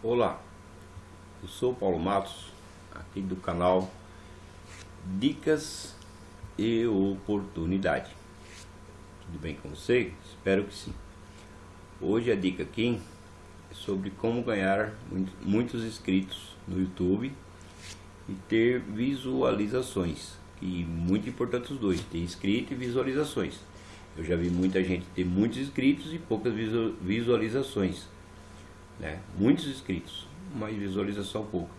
Olá, eu sou Paulo Matos, aqui do canal Dicas e Oportunidade. Tudo bem com você? Espero que sim. Hoje a dica aqui é sobre como ganhar muitos inscritos no YouTube e ter visualizações. E muito importante os dois, ter inscrito e visualizações. Eu já vi muita gente ter muitos inscritos e poucas visualizações né? Muitos inscritos, mas visualização pouca.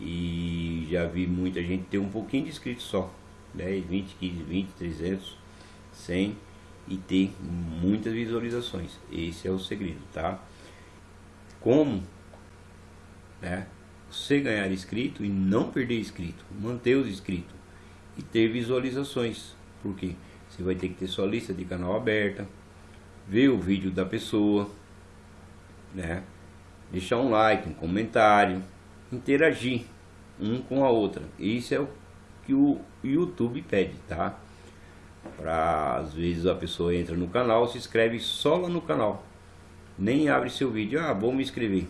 E já vi muita gente ter um pouquinho de inscritos só, 10, 20, 15, 20, 300, 100 e ter muitas visualizações. Esse é o segredo, tá? Como, né? Você ganhar inscrito e não perder inscrito, manter os inscritos e ter visualizações. Porque você vai ter que ter sua lista de canal aberta, ver o vídeo da pessoa, né? Deixar um like, um comentário, interagir um com a outra. Isso é o que o YouTube pede, tá? Para às vezes a pessoa entra no canal, se inscreve só lá no canal, nem abre seu vídeo. Ah, vou me inscrever.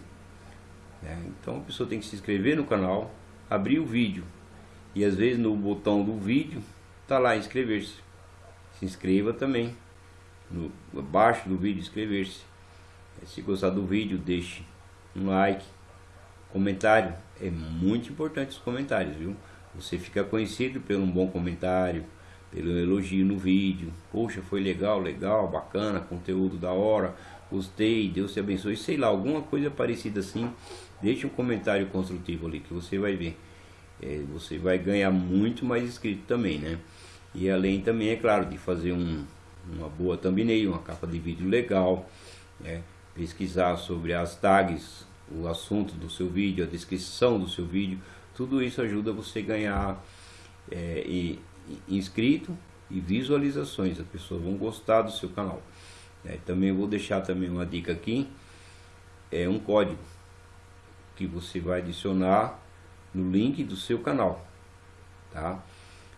É, então a pessoa tem que se inscrever no canal, abrir o vídeo e às vezes no botão do vídeo tá lá inscrever-se. Se inscreva também no abaixo do vídeo inscrever-se. Se gostar do vídeo, deixe um like, comentário. É muito importante os comentários, viu? Você fica conhecido pelo um bom comentário, pelo elogio no vídeo. Poxa, foi legal, legal, bacana, conteúdo da hora, gostei, Deus te abençoe. Sei lá, alguma coisa parecida assim. Deixe um comentário construtivo ali que você vai ver. É, você vai ganhar muito mais inscrito também, né? E além também, é claro, de fazer um, uma boa thumbnail, uma capa de vídeo legal, né? Pesquisar sobre as tags, o assunto do seu vídeo, a descrição do seu vídeo, tudo isso ajuda você a ganhar é, e, inscrito e visualizações, as pessoas vão gostar do seu canal. É, também vou deixar também uma dica aqui, é um código que você vai adicionar no link do seu canal, tá?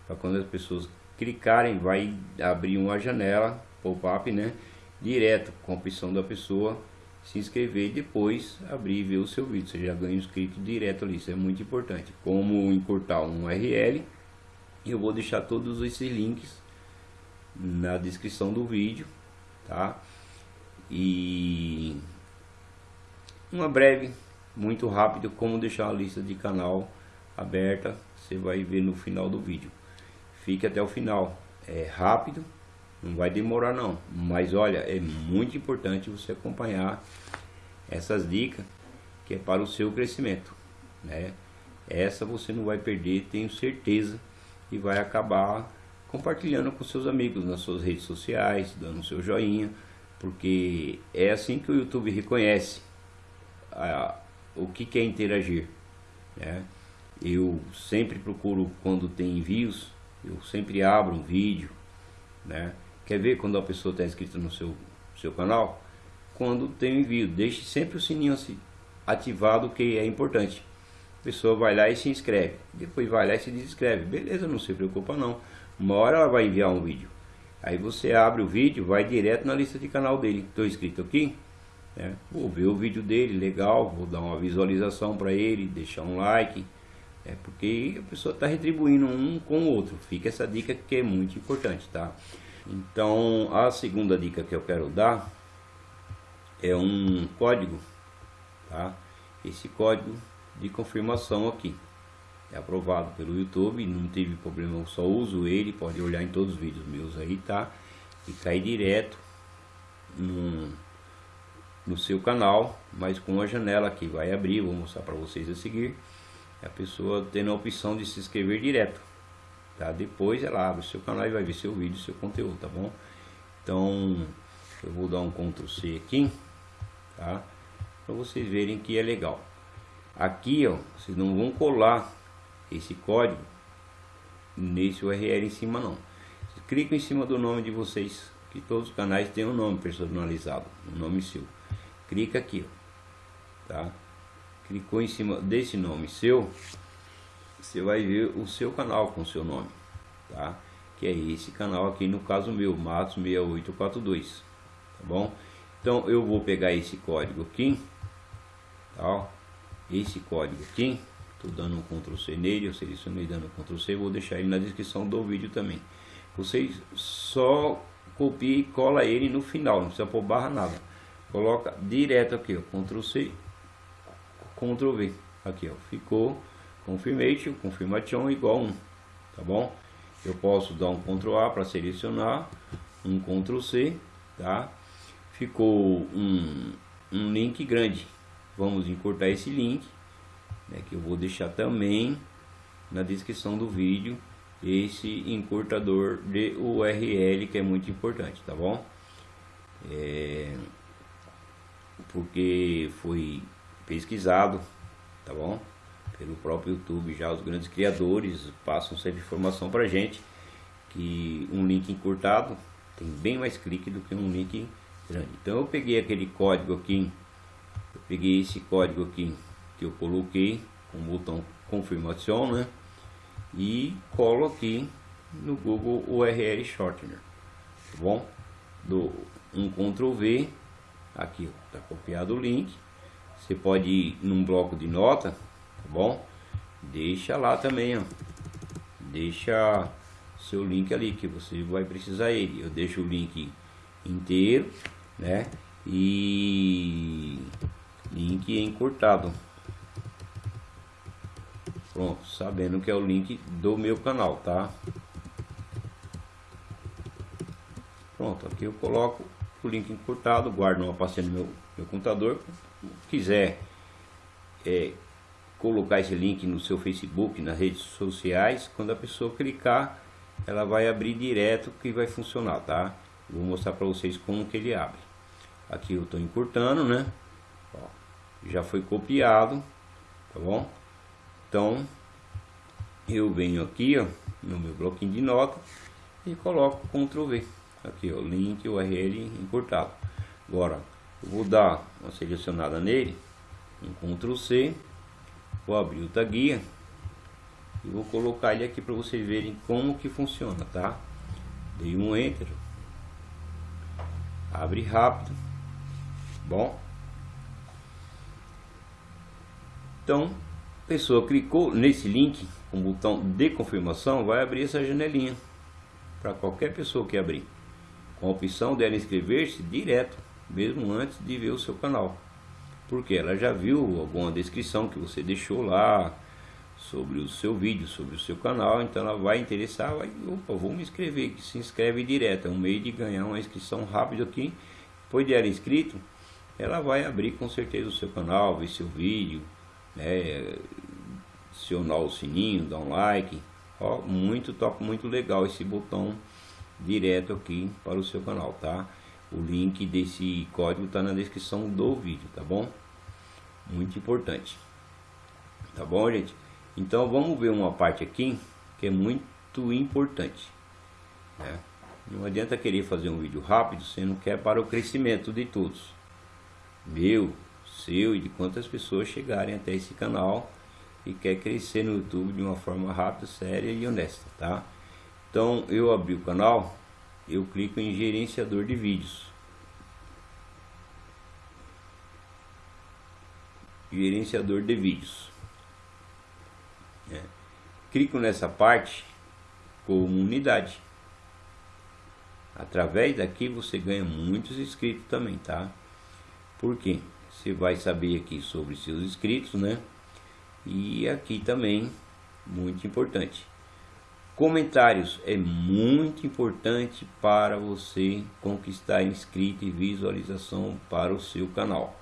Para quando as pessoas clicarem, vai abrir uma janela pop-up, né? Direto com a opção da pessoa se inscrever e depois abrir e ver o seu vídeo. Você já ganha inscrito direto ali, isso é muito importante. Como encurtar um URL, eu vou deixar todos esses links na descrição do vídeo, tá? E uma breve, muito rápido, como deixar a lista de canal aberta, você vai ver no final do vídeo. Fique até o final, é rápido, não vai demorar não, mas olha, é muito importante você acompanhar essas dicas que é para o seu crescimento, né? Essa você não vai perder, tenho certeza, e vai acabar compartilhando com seus amigos nas suas redes sociais, dando seu joinha, porque é assim que o YouTube reconhece a, o que quer interagir, né? Eu sempre procuro quando tem envios, eu sempre abro um vídeo, né? Quer ver quando a pessoa está inscrita no seu, seu canal? Quando tem um envio, deixe sempre o sininho assim, ativado que é importante. A pessoa vai lá e se inscreve, depois vai lá e se desinscreve. Beleza, não se preocupa não. Uma hora ela vai enviar um vídeo. Aí você abre o vídeo, vai direto na lista de canal dele. Estou inscrito aqui, né? vou ver o vídeo dele, legal, vou dar uma visualização para ele, deixar um like. É porque a pessoa está retribuindo um com o outro. Fica essa dica que é muito importante, tá? Então, a segunda dica que eu quero dar é um código, tá? Esse código de confirmação aqui é aprovado pelo YouTube, não teve problema, eu só uso ele, pode olhar em todos os vídeos meus aí, tá? E cair direto no, no seu canal, mas com uma janela que vai abrir, vou mostrar para vocês a seguir, a pessoa tendo a opção de se inscrever direto tá? Depois ela abre o seu canal e vai ver seu vídeo, seu conteúdo, tá bom? Então, eu vou dar um Ctrl C aqui, tá? Para vocês verem que é legal. Aqui, ó, vocês não vão colar esse código nesse URL em cima não. Clicam em cima do nome de vocês, que todos os canais têm um nome personalizado, um nome seu. Clica aqui, ó, tá? Clicou em cima desse nome seu, você vai ver o seu canal com o seu nome, tá? Que é esse canal aqui, no caso meu, Matos 6842, tá bom? Então eu vou pegar esse código aqui, Tá? Esse código aqui, estou dando um Ctrl C nele, eu selecionei dando um Ctrl C, vou deixar ele na descrição do vídeo também. Vocês só copia e cola ele no final, não precisa pôr barra nada. Coloca direto aqui, ó, Ctrl C, Ctrl V. Aqui, ó, ficou confirmation, confirmation igual 1, tá bom? Eu posso dar um Ctrl A para selecionar, um Ctrl C, tá? Ficou um, um link grande. Vamos encurtar esse link, né, que eu vou deixar também na descrição do vídeo esse encurtador de URL que é muito importante, tá bom? É, porque foi pesquisado, tá bom? Pelo próprio YouTube já os grandes criadores passam sempre informação para gente que um link encurtado tem bem mais clique do que um link grande. Então eu peguei aquele código aqui, eu peguei esse código aqui que eu coloquei com o botão confirmação, né? e colo aqui no Google URL Shortener, tá bom? Do um Ctrl V, aqui está copiado o link. Você pode ir num bloco de nota, tá bom? Deixa lá também, ó. Deixa seu link ali que você vai precisar ele. Eu deixo o link inteiro, né? E link encurtado. Pronto, sabendo que é o link do meu canal, tá? Pronto, aqui eu coloco o link encurtado, guardo numa pastinha no meu, meu computador. Quiser é, colocar esse link no seu Facebook, nas redes sociais, quando a pessoa clicar, ela vai abrir direto que vai funcionar, tá? Vou mostrar para vocês como que ele abre. Aqui eu estou encurtando, né? Ó, já foi copiado, tá bom? Então, eu venho aqui, ó, no meu bloquinho de nota e coloco Ctrl V. Aqui, ó, link URL encurtado. Agora, eu vou dar uma selecionada nele, um Ctrl C, vou abrir o taguia e vou colocar ele aqui para vocês verem como que funciona, tá? Dei um Enter, abre rápido, bom? Então, pessoa clicou nesse link com o botão de confirmação, vai abrir essa janelinha para qualquer pessoa que abrir, com a opção dela inscrever-se direto, mesmo antes de ver o seu canal, porque ela já viu alguma descrição que você deixou lá sobre o seu vídeo, sobre o seu canal, então ela vai interessar, vai, opa, vou me inscrever, que se inscreve direto, é um meio de ganhar uma inscrição rápida aqui, depois de ela inscrito, ela vai abrir com certeza o seu canal, ver seu vídeo, né, acionar o sininho, dar um like, ó, muito top, muito legal esse botão direto aqui para o seu canal, tá? O link desse código está na descrição do vídeo, tá bom? Muito importante, tá bom, gente? Então vamos ver uma parte aqui que é muito importante, né? Não adianta querer fazer um vídeo rápido, você não quer para o crescimento de todos. Meu, seu e de quantas pessoas chegarem até esse canal e quer crescer no YouTube de uma forma rápida, séria e honesta, tá? Então eu abri o canal, eu clico em gerenciador de vídeos. Gerenciador de vídeos. É. Clico nessa parte comunidade. Através daqui você ganha muitos inscritos também, tá? Por quê? Você vai saber aqui sobre seus inscritos, né? E aqui também, muito importante. Comentários é muito importante para você conquistar inscrito e visualização para o seu canal.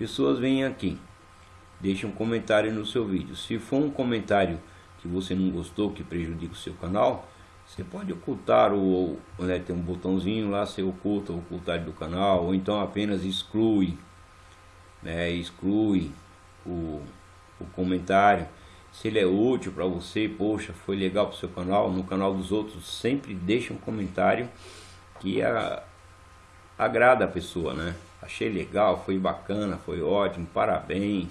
Pessoas vêm aqui, deixam um comentário no seu vídeo. Se for um comentário que você não gostou, que prejudica o seu canal, você pode ocultar o, né, tem um botãozinho lá, você oculta o ocultar do canal, ou então apenas exclui né, exclui o, o comentário. Se ele é útil para você, poxa, foi legal para o seu canal, no canal dos outros, sempre deixa um comentário que a, agrada a pessoa, né? Achei legal, foi bacana, foi ótimo, parabéns.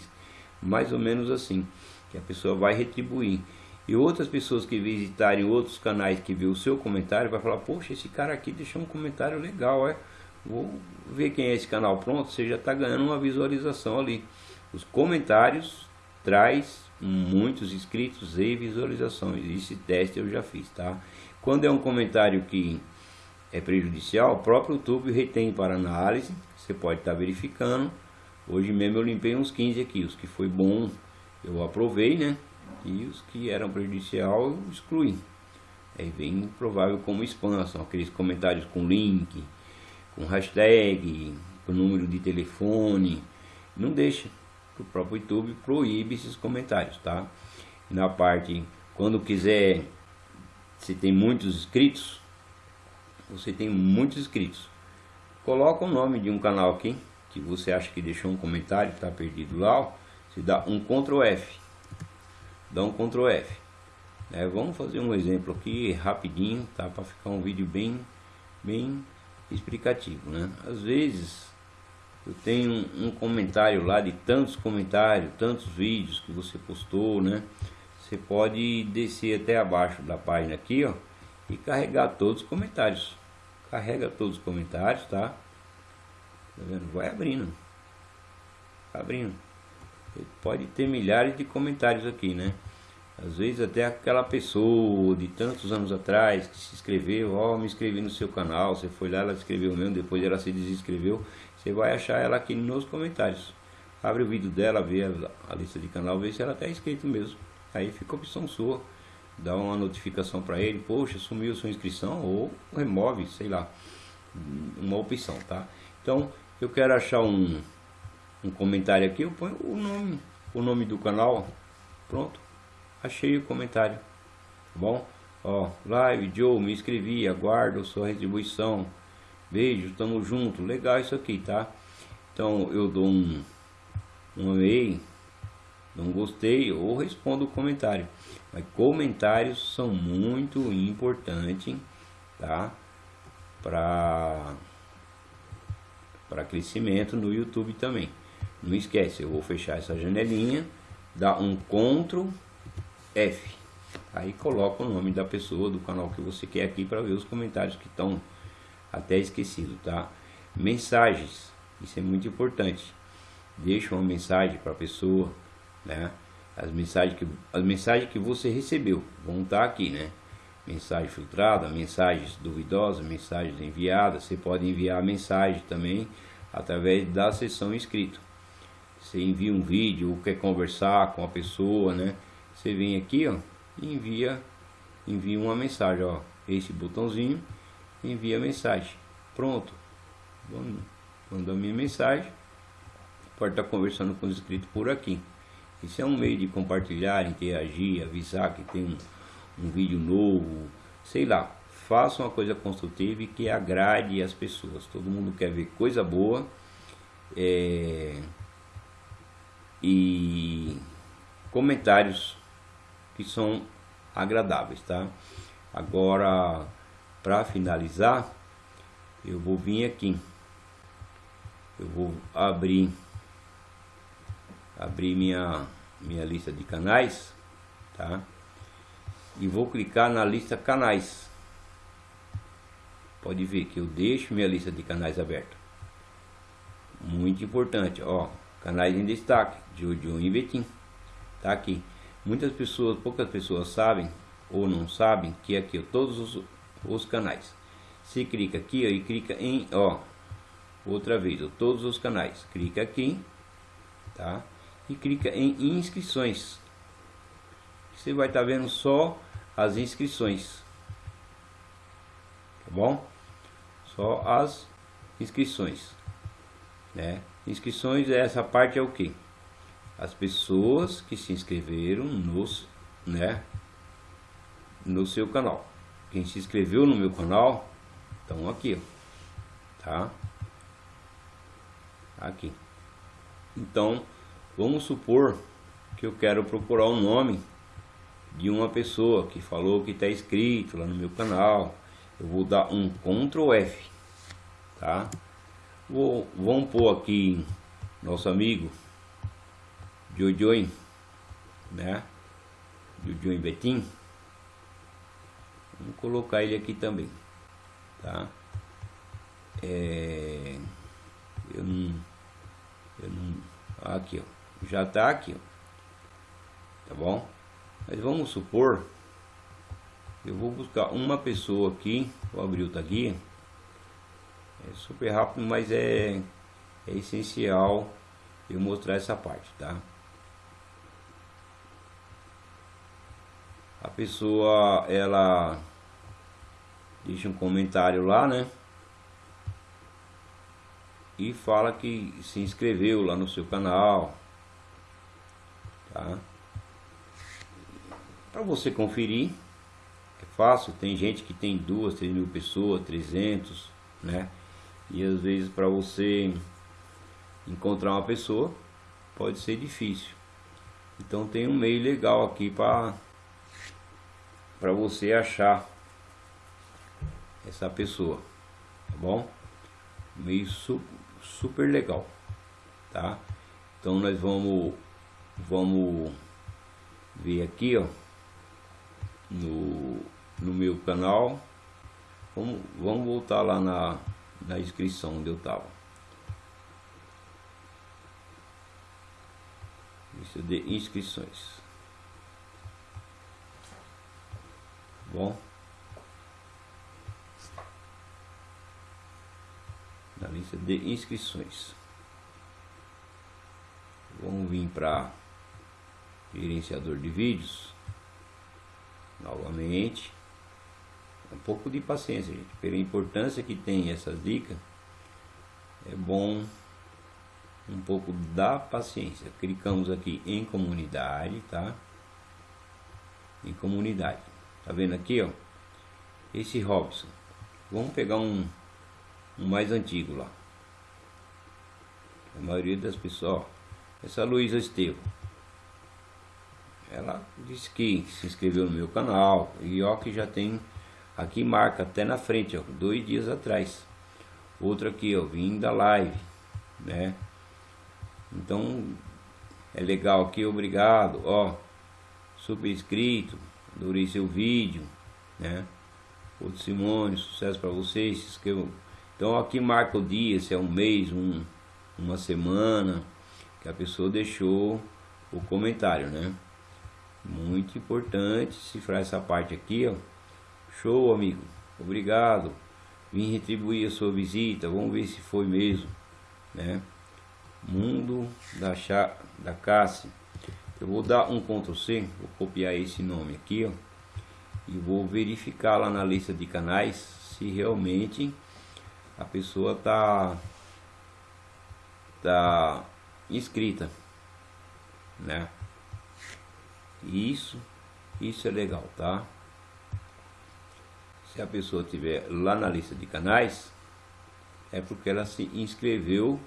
Mais ou menos assim, que a pessoa vai retribuir. E outras pessoas que visitarem outros canais que vê o seu comentário vai falar, poxa, esse cara aqui deixou um comentário legal, é? Vou ver quem é esse canal pronto, você já está ganhando uma visualização ali. Os comentários traz muitos inscritos e visualizações. Esse teste eu já fiz, tá? Quando é um comentário que é prejudicial, o próprio YouTube retém para análise. Você pode estar tá verificando. Hoje mesmo eu limpei uns 15 aqui. Os que foi bom eu aprovei, né? E os que eram prejudicial eu excluí. Aí vem provável como spam, são aqueles comentários com link, com hashtag, com número de telefone. Não deixa, o próprio YouTube proíbe esses comentários, tá? Na parte, quando quiser, se tem muitos inscritos, você tem muitos inscritos, coloca o nome de um canal aqui, que você acha que deixou um comentário, está perdido lá, você dá um Ctrl F, dá um Ctrl F. Né? Vamos fazer um exemplo aqui rapidinho, tá? Para ficar um vídeo bem, bem explicativo, né? Às vezes eu tenho um, comentário lá de tantos comentários, tantos vídeos que você postou, né? Você pode descer até abaixo da página aqui, ó, e carregar todos os comentários. Carrega todos os comentários, tá? Tá vendo? Vai abrindo. Abrindo. Pode ter milhares de comentários aqui, né? Às vezes até aquela pessoa de tantos anos atrás que se inscreveu, ó, oh, me inscrevi no seu canal, você foi lá, ela escreveu mesmo, depois ela se desinscreveu, você vai achar ela aqui nos comentários. Abre o vídeo dela, vê a, a lista de canal, vê se ela está inscrito mesmo. Aí fica a opção sua, dá uma notificação para ele, poxa, sumiu sua inscrição, ou remove, sei lá, uma opção, tá? Então, eu quero achar um, um comentário aqui, eu ponho o nome, o nome do canal, pronto achei o comentário. Tá bom? Ó, live, Joe, me inscrevi, aguardo sua retribuição. Beijo, tamo junto. Legal isso aqui, tá? Então eu dou um, um amei, não gostei ou respondo o comentário. Mas comentários são muito importantes, tá? Para para crescimento no YouTube também. Não esquece, eu vou fechar essa janelinha, dar um Ctrl F. Aí coloca o nome da pessoa, do canal que você quer aqui para ver os comentários que estão até esquecidos, tá? Mensagens, isso é muito importante. Deixa uma mensagem para a pessoa, né? As mensagens, que, as mensagens que você recebeu vão estar tá aqui, né? Mensagem filtrada, mensagens duvidosas, mensagens enviadas. Você pode enviar mensagem também através da sessão inscrito. Você envia um vídeo ou quer conversar com a pessoa, né? Você vem aqui, ó, e envia, envia uma mensagem, ó, esse botãozinho, envia mensagem. Pronto. Mandou a minha mensagem. Pode estar conversando com os inscritos por aqui. Isso é um meio de compartilhar, interagir, avisar que tem um, um vídeo novo, sei lá. Faça uma coisa construtiva e que agrade as pessoas. Todo mundo quer ver coisa boa. É, e comentários que são agradáveis, tá? Agora, para finalizar, eu vou vir aqui. Eu vou abrir abrir minha minha lista de canais, tá? E vou clicar na lista canais. Pode ver que eu deixo minha lista de canais aberta. Muito importante, ó, canais em destaque, Jojo e Betim. Tá aqui. Muitas pessoas, poucas pessoas sabem ou não sabem que aqui ó, todos os, os canais. Se clica aqui ó, e clica em ó, outra vez, ó, todos os canais. Clica aqui, tá? E clica em inscrições. Você vai estar tá vendo só as inscrições. Tá bom? Só as inscrições, né? Inscrições, essa parte é o que? as pessoas que se inscreveram nos, né, no seu canal. Quem se inscreveu no meu canal, estão aqui, ó, tá? Aqui. Então, vamos supor que eu quero procurar o nome de uma pessoa que falou que está inscrito lá no meu canal. Eu vou dar um Ctrl F, tá? Vou, vamos pôr aqui nosso amigo Jojoin, né? Jojoin Betim. Vamos colocar ele aqui também, tá? É, eu não, eu não, aqui ó, já está aqui, tá bom? Mas vamos supor, eu vou buscar uma pessoa aqui, vou abrir o tag, é super rápido, mas é, é essencial eu mostrar essa parte, tá? A pessoa, ela deixa um comentário lá, né? E fala que se inscreveu lá no seu canal, tá? Para você conferir, é fácil, tem gente que tem duas, três mil pessoas, 300, né? E às vezes para você encontrar uma pessoa pode ser difícil. Então tem um meio legal aqui para para você achar essa pessoa, tá bom? Meio su super legal, tá? Então nós vamos vamos ver aqui, ó, no no meu canal. Vamos, vamos voltar lá na na inscrição onde eu estava. Lista de inscrições. Bom. Na lista de inscrições. Vamos vir para gerenciador de vídeos. Novamente um pouco de paciência, gente. Pela importância que tem essas dicas, é bom um pouco da paciência. Clicamos aqui em comunidade, tá? Em comunidade. Tá vendo aqui, ó? Esse Robson. Vamos pegar um, um mais antigo lá. A maioria das pessoas, ó, essa Luísa Estevam. Ela disse que se inscreveu no meu canal e ó que já tem Aqui marca até na frente, ó, dois dias atrás. Outro aqui, ó, vim da live, né? Então, é legal aqui, obrigado, ó. Super inscrito, adorei seu vídeo, né? Outro Simone, sucesso para vocês, se inscrevam. Então aqui marca o dia, se é um mês, um, uma semana, que a pessoa deixou o comentário, né? Muito importante cifrar essa parte aqui, ó. Show, amigo. Obrigado. Vim retribuir a sua visita. Vamos ver se foi mesmo. Né? Mundo da, Chá, da Cassi. Eu vou dar um Ctrl C. Vou copiar esse nome aqui. Ó, e vou verificar lá na lista de canais se realmente a pessoa tá tá inscrita né isso isso é legal tá se a pessoa tiver lá na lista de canais, é porque ela se inscreveu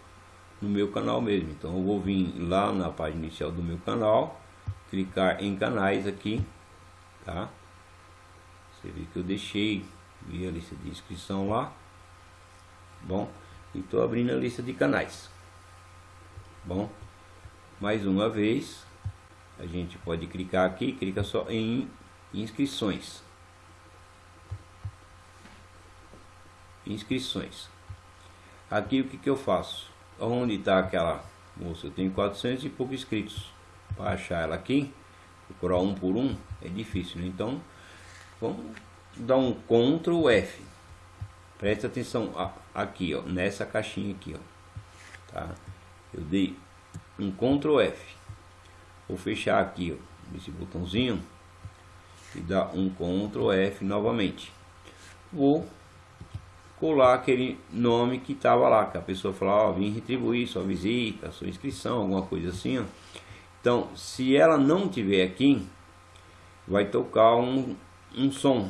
no meu canal mesmo. Então eu vou vir lá na página inicial do meu canal, clicar em canais aqui, tá? Você vê que eu deixei a lista de inscrição lá. Bom, e estou abrindo a lista de canais. Bom, mais uma vez, a gente pode clicar aqui, clica só em inscrições. inscrições. Aqui o que, que eu faço? Onde está aquela moça? Eu tenho 400 e poucos inscritos. Para achar ela aqui, procurar um por um, é difícil. Né? Então, vamos dar um Ctrl F. Presta atenção aqui, ó, nessa caixinha aqui, ó. Tá? Eu dei um Ctrl F. Vou fechar aqui, ó, esse botãozinho e dar um Ctrl F novamente. Vou colar aquele nome que estava lá, que a pessoa falou, ó, vim retribuir sua visita, sua inscrição, alguma coisa assim, ó. Então, se ela não tiver aqui, vai tocar um, um som.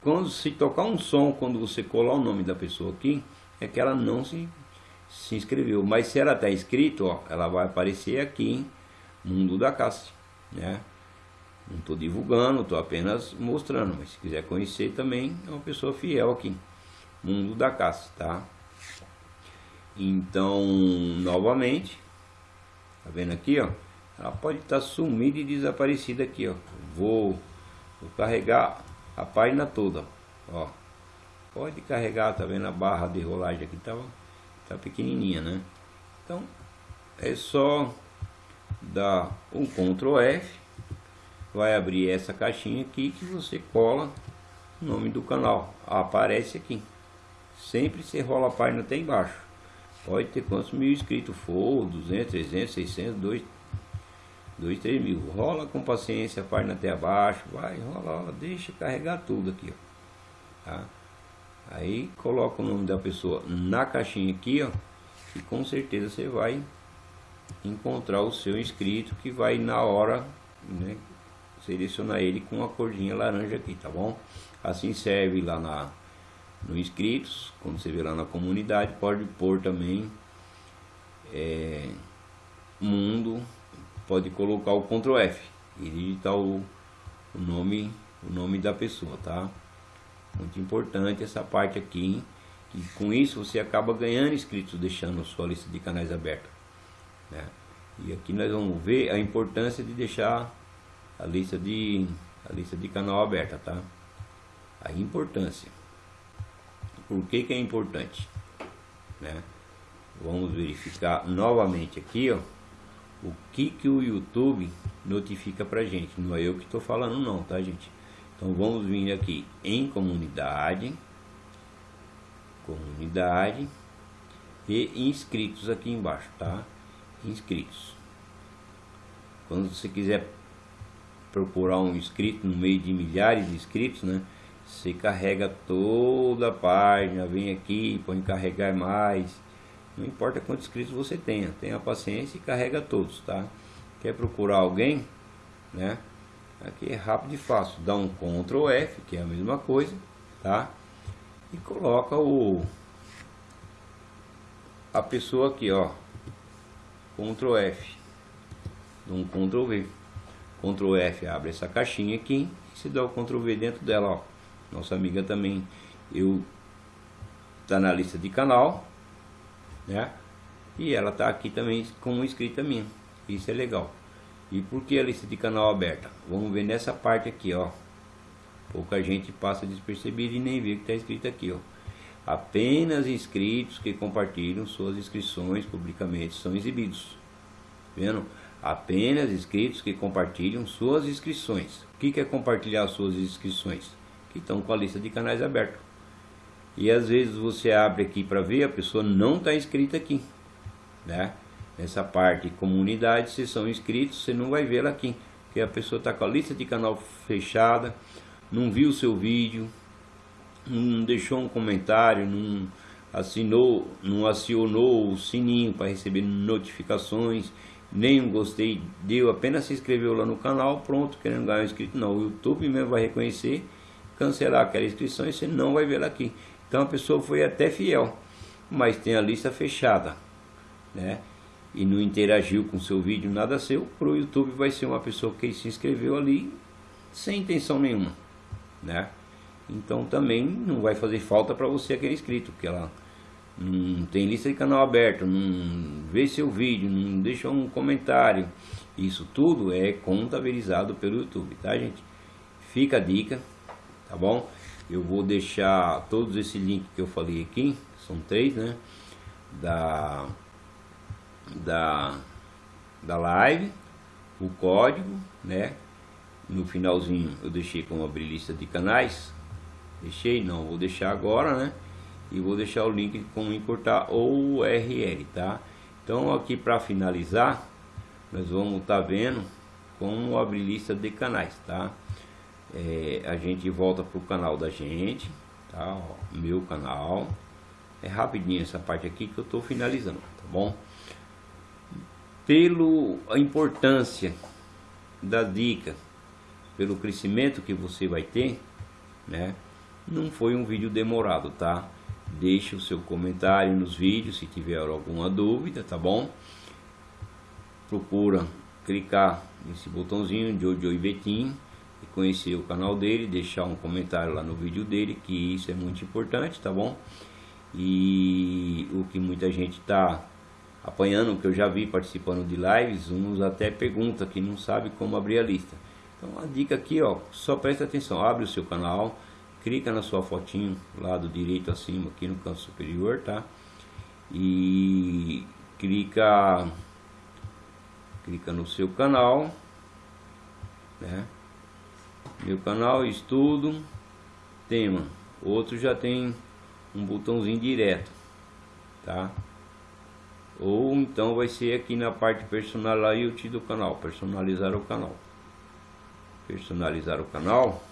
Quando se tocar um som, quando você colar o nome da pessoa aqui, é que ela não se, se inscreveu. Mas se ela está inscrito, ó, ela vai aparecer aqui, Mundo da Cássia, né? Não estou divulgando, estou apenas mostrando, mas se quiser conhecer também, é uma pessoa fiel aqui mundo da caça, tá? Então, novamente, tá vendo aqui, ó? Ela pode estar tá sumida e desaparecida aqui, ó. Vou, vou carregar a página toda, ó. Pode carregar, tá vendo a barra de rolagem aqui? Tá, tá pequenininha, né? Então, é só dá um Ctrl F, vai abrir essa caixinha aqui que você cola o nome do canal, aparece aqui. Sempre você rola a página até embaixo. Pode ter quantos mil inscritos for, 200, 300, 600, 2, 2 3 mil. Rola com paciência a página até abaixo, vai, rola, deixa carregar tudo aqui, ó. Tá? Aí coloca o nome da pessoa na caixinha aqui, ó, e com certeza você vai encontrar o seu inscrito que vai na hora, né, selecionar ele com a corzinha laranja aqui, tá bom? Assim serve lá na no inscritos, quando você vê lá na comunidade, pode pôr também é, mundo, pode colocar o Ctrl F e digitar o, o nome o nome da pessoa, tá? Muito importante essa parte aqui, que com isso você acaba ganhando inscritos, deixando sua lista de canais aberta. Né? E aqui nós vamos ver a importância de deixar a lista de, a lista de canal aberta, tá? A importância. Por que, que é importante? Né? Vamos verificar novamente aqui, ó, o que, que o YouTube notifica pra gente. Não é eu que estou falando não, tá gente? Então vamos vir aqui em comunidade, comunidade e inscritos aqui embaixo, tá? Inscritos. Quando você quiser procurar um inscrito no meio de milhares de inscritos, né? Você carrega toda a página, vem aqui, põe carregar mais. Não importa quantos inscritos você tenha, tenha paciência e carrega todos, tá? Quer procurar alguém, né? Aqui é rápido e fácil. Dá um Ctrl F, que é a mesma coisa, tá? E coloca o a pessoa aqui, ó. Ctrl F. Um Ctrl V. Ctrl F abre essa caixinha aqui se dá o Ctrl V dentro dela, ó. Nossa amiga também eu tá na lista de canal, né? E ela tá aqui também como inscrita minha. Isso é legal. E por que a lista de canal aberta? Vamos ver nessa parte aqui, ó. Pouca gente passa despercebido e nem vê que está escrito aqui, ó. Apenas inscritos que compartilham suas inscrições publicamente são exibidos. Vendo? Apenas inscritos que compartilham suas inscrições. O que é compartilhar suas inscrições? Que estão com a lista de canais aberta. E às vezes você abre aqui para ver, a pessoa não está inscrita aqui, né? Nessa parte comunidade, se são inscritos, você não vai vê-la aqui. Porque a pessoa está com a lista de canal fechada, não viu o seu vídeo, não deixou um comentário, não assinou, não acionou o sininho para receber notificações, nem um gostei, deu, apenas se inscreveu lá no canal, pronto, querendo ganhar um inscrito. Não, o YouTube mesmo vai reconhecer, cancelar aquela inscrição e você não vai vê-la aqui. Então a pessoa foi até fiel, mas tem a lista fechada, né? e não interagiu com seu vídeo, nada seu, para o YouTube vai ser uma pessoa que se inscreveu ali sem intenção nenhuma, né? Então também não vai fazer falta para você aquele inscrito, porque ela não tem lista de canal aberto, não vê seu vídeo, não deixa um comentário. Isso tudo é contabilizado pelo YouTube, tá gente? Fica a dica, tá bom? Eu vou deixar todos esses links que eu falei aqui, são três, né? Da da, da live, o código, né? No finalzinho eu deixei como abrir lista de canais. Deixei, não, vou deixar agora, né? E vou deixar o link como importar o URL, tá? Então aqui para finalizar, nós vamos estar tá vendo como abrir lista de canais, tá? É, a gente volta pro canal da gente, tá? Ó, meu canal. É rapidinho essa parte aqui que eu estou finalizando, tá bom? pelo a importância da dica, pelo crescimento que você vai ter, né? Não foi um vídeo demorado, tá? Deixe o seu comentário nos vídeos se tiver alguma dúvida, tá bom? Procura clicar nesse botãozinho Jojo Ivetim e conhecer o canal dele, deixar um comentário lá no vídeo dele, que isso é muito importante, tá bom? E o que muita gente tá apanhando, que eu já vi participando de lives, uns até pergunta que não sabe como abrir a lista. Então a dica aqui, ó, só presta atenção, abre o seu canal, clica na sua fotinho, lado direito acima, aqui no canto superior, tá? E clica clica no seu canal, né? Meu canal, estudo, tema. Outro já tem um botãozinho direto, tá? Ou então vai ser aqui na parte personalizar do canal, personalizar o canal. Personalizar o canal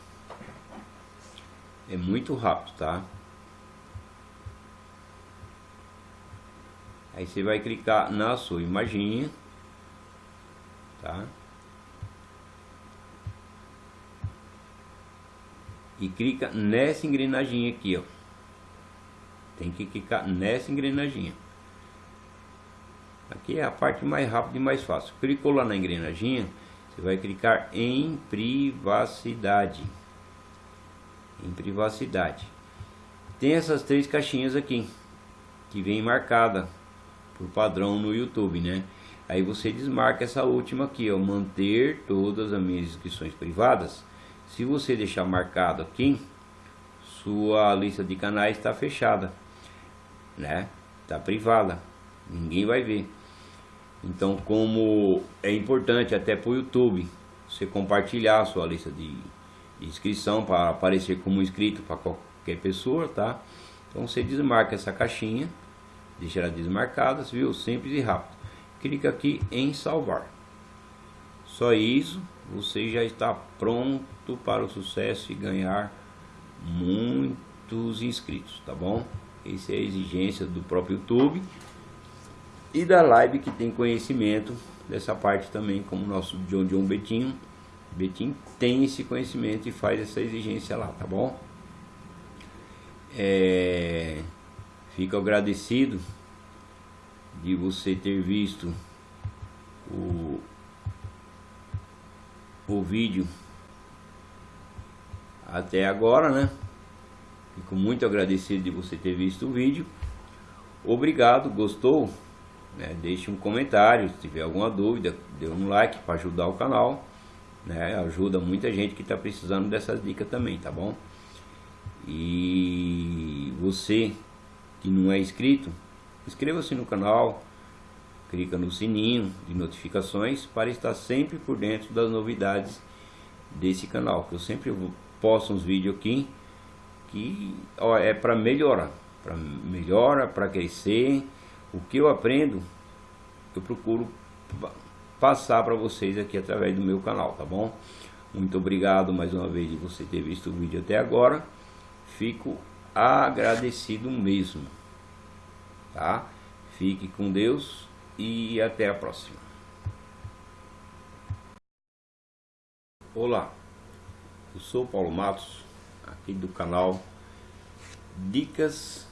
é muito rápido, tá? Aí você vai clicar na sua imagem, tá? E clica nessa engrenagem aqui, ó. Tem que clicar nessa engrenagem. Aqui é a parte mais rápida e mais fácil. Clicou lá na engrenagem, você vai clicar em privacidade. Em privacidade. Tem essas três caixinhas aqui que vem marcada por padrão no YouTube, né? Aí você desmarca essa última aqui, ó, manter todas as minhas inscrições privadas. Se você deixar marcado aqui, sua lista de canais está fechada, né? Está privada, ninguém vai ver. Então, como é importante até para o YouTube, você compartilhar a sua lista de, inscrição para aparecer como inscrito para qualquer pessoa, tá? Então você desmarca essa caixinha Deixa ela desmarcada, viu? Simples e rápido. Clica aqui em salvar. Só isso, você já está pronto para o sucesso e ganhar muitos inscritos, tá bom? Essa é a exigência do próprio YouTube e da live que tem conhecimento dessa parte também, como o nosso John John Betinho. Betinho tem esse conhecimento e faz essa exigência lá, tá bom? É... Fico agradecido de você ter visto o, o vídeo até agora, né? Fico muito agradecido de você ter visto o vídeo. Obrigado, gostou? Né? Deixe um comentário, se tiver alguma dúvida, dê um like para ajudar o canal. Né? Ajuda muita gente que está precisando dessas dicas também, tá bom? E você que não é inscrito, inscreva-se no canal, clica no sininho de notificações para estar sempre por dentro das novidades desse canal, que eu sempre posto uns vídeos aqui que ó, é para melhorar, para melhora, para crescer, o que eu aprendo, eu procuro passar para vocês aqui através do meu canal, tá bom? Muito obrigado mais uma vez de você ter visto o vídeo até agora. Fico agradecido mesmo. Tá? Fique com Deus e até a próxima. Olá, eu sou Paulo Matos, aqui do canal Dicas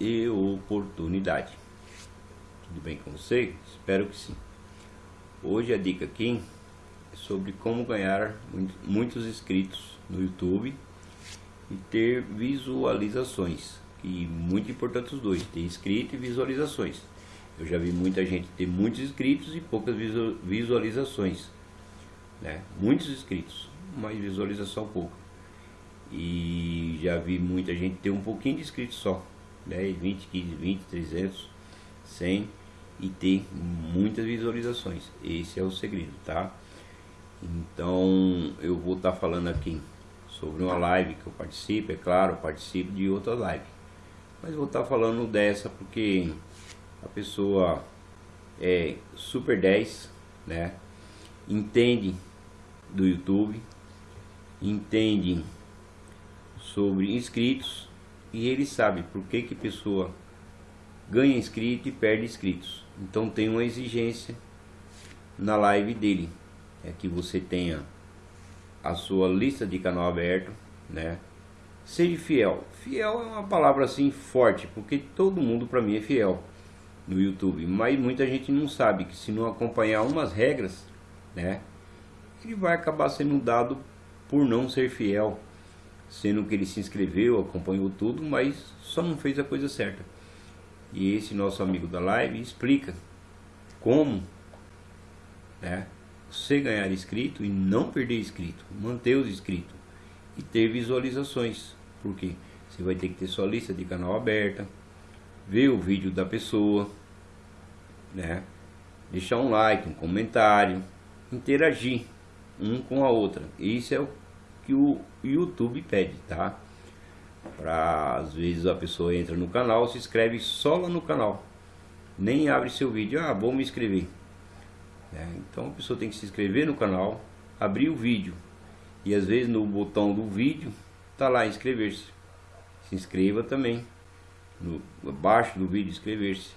e Oportunidade. Tudo bem com você? Espero que sim. Hoje a dica aqui é sobre como ganhar muitos inscritos no YouTube e ter visualizações. E muito importante os dois, ter inscrito e visualizações. Eu já vi muita gente ter muitos inscritos e poucas visualizações. Né? Muitos inscritos, mas visualização pouca. E já vi muita gente ter um pouquinho de inscritos só. 10, 20, 15, 20, 300, 100 e ter muitas visualizações. Esse é o segredo, tá? Então eu vou estar tá falando aqui sobre uma live que eu participo, é claro, participo de outra live. Mas vou estar tá falando dessa porque a pessoa é super 10, né? Entende do YouTube, entende sobre inscritos e ele sabe por que que pessoa ganha inscrito e perde inscritos. Então tem uma exigência na live dele, é que você tenha a sua lista de canal aberto, né? Seja fiel. Fiel é uma palavra assim forte, porque todo mundo para mim é fiel no YouTube, mas muita gente não sabe que se não acompanhar umas regras, né, ele vai acabar sendo dado por não ser fiel, sendo que ele se inscreveu, acompanhou tudo, mas só não fez a coisa certa. E esse nosso amigo da live explica como, né, você ganhar inscrito e não perder inscrito, manter os inscritos e ter visualizações, porque você vai ter que ter sua lista de canal aberta, ver o vídeo da pessoa, né? deixar um like, um comentário, interagir um com a outra. Isso é o que o YouTube pede, tá? Para às vezes a pessoa entra no canal, se inscreve só lá no canal, nem abre seu vídeo. Ah, vou me inscrever. É, então a pessoa tem que se inscrever no canal, abrir o vídeo e às vezes no botão do vídeo tá lá inscrever-se. Se inscreva também no abaixo do vídeo inscrever-se.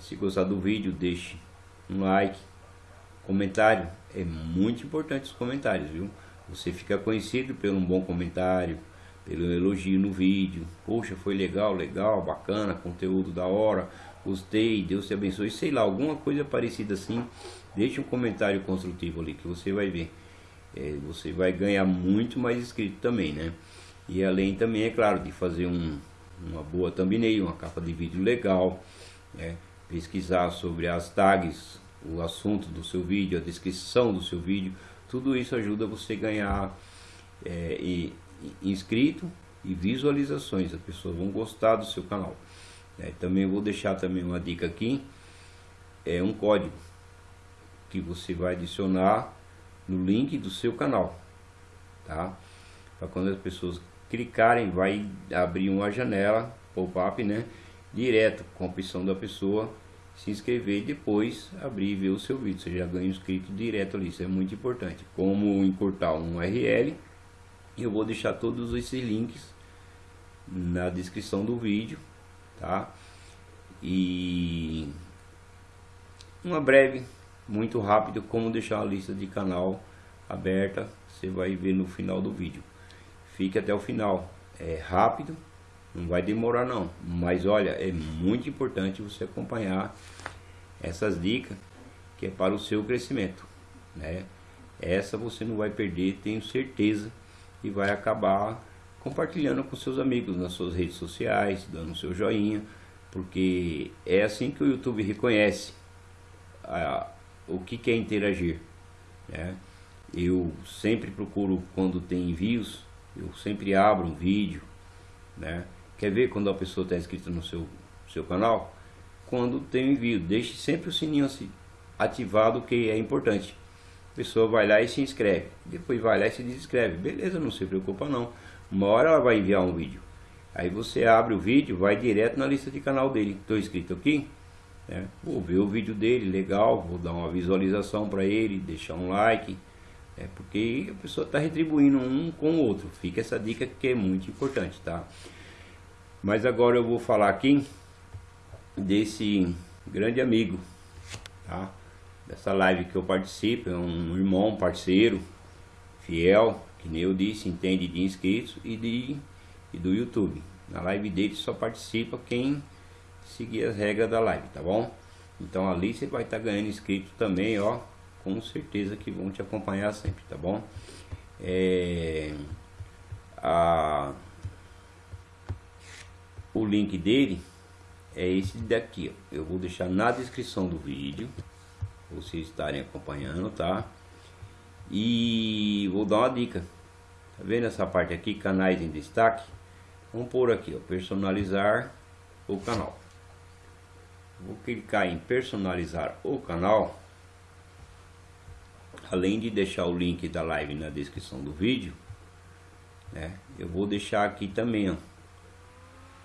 Se gostar do vídeo, deixe um like, comentário. É muito importante os comentários, viu? Você fica conhecido pelo um bom comentário, pelo elogio no vídeo. Poxa, foi legal, legal, bacana, conteúdo da hora, gostei, Deus te abençoe, sei lá, alguma coisa parecida assim. Deixe um comentário construtivo ali que você vai ver. É, você vai ganhar muito mais inscrito também, né? E além também, é claro, de fazer um, uma boa thumbnail, uma capa de vídeo legal, né? pesquisar sobre as tags, o assunto do seu vídeo, a descrição do seu vídeo, tudo isso ajuda você a ganhar é, e, inscrito e visualizações, as pessoas vão gostar do seu canal. É, também vou deixar também uma dica aqui, é um código que você vai adicionar no link do seu canal, tá? Para quando as pessoas clicarem, vai abrir uma janela pop-up, né? Direto com a opção da pessoa se inscrever e depois abrir e ver o seu vídeo. Você já ganha inscrito direto ali, isso é muito importante. Como encurtar um URL, eu vou deixar todos esses links na descrição do vídeo, tá? E uma breve, muito rápido, como deixar a lista de canal aberta, você vai ver no final do vídeo. Fique até o final, é rápido, não vai demorar não, mas olha, é muito importante você acompanhar essas dicas que é para o seu crescimento, né? Essa você não vai perder, tenho certeza, e vai acabar compartilhando com seus amigos nas suas redes sociais, dando seu joinha, porque é assim que o YouTube reconhece a, o que quer interagir, né? Eu sempre procuro quando tem envios, eu sempre abro um vídeo, né? Quer ver quando a pessoa está inscrita no seu, seu canal? Quando tem envio, deixe sempre o sininho ativado que é importante. Pessoa vai lá e se inscreve, depois vai lá e se desinscreve. Beleza, não se preocupa não. Uma hora ela vai enviar um vídeo. Aí você abre o vídeo, vai direto na lista de canal dele. Estou inscrito aqui, né? vou ver o vídeo dele, legal, vou dar uma visualização para ele, deixar um like. É porque a pessoa está retribuindo um com o outro. Fica essa dica que é muito importante, tá? Mas agora eu vou falar aqui desse grande amigo, tá? Dessa live que eu participo, é um irmão, parceiro, fiel, que nem eu disse, entende de inscritos e, de, e do YouTube. Na live dele só participa quem seguir as regras da live, tá bom? Então ali você vai estar tá ganhando inscritos também, ó, com certeza que vão te acompanhar sempre, tá bom? É, a o link dele é esse daqui, ó. Eu vou deixar na descrição do vídeo, vocês estarem acompanhando, tá? E vou dar uma dica. Tá vendo essa parte aqui, canais em destaque? Vamos por aqui, ó, personalizar o canal. Vou clicar em personalizar o canal. Além de deixar o link da live na descrição do vídeo, né? Eu vou deixar aqui também, ó,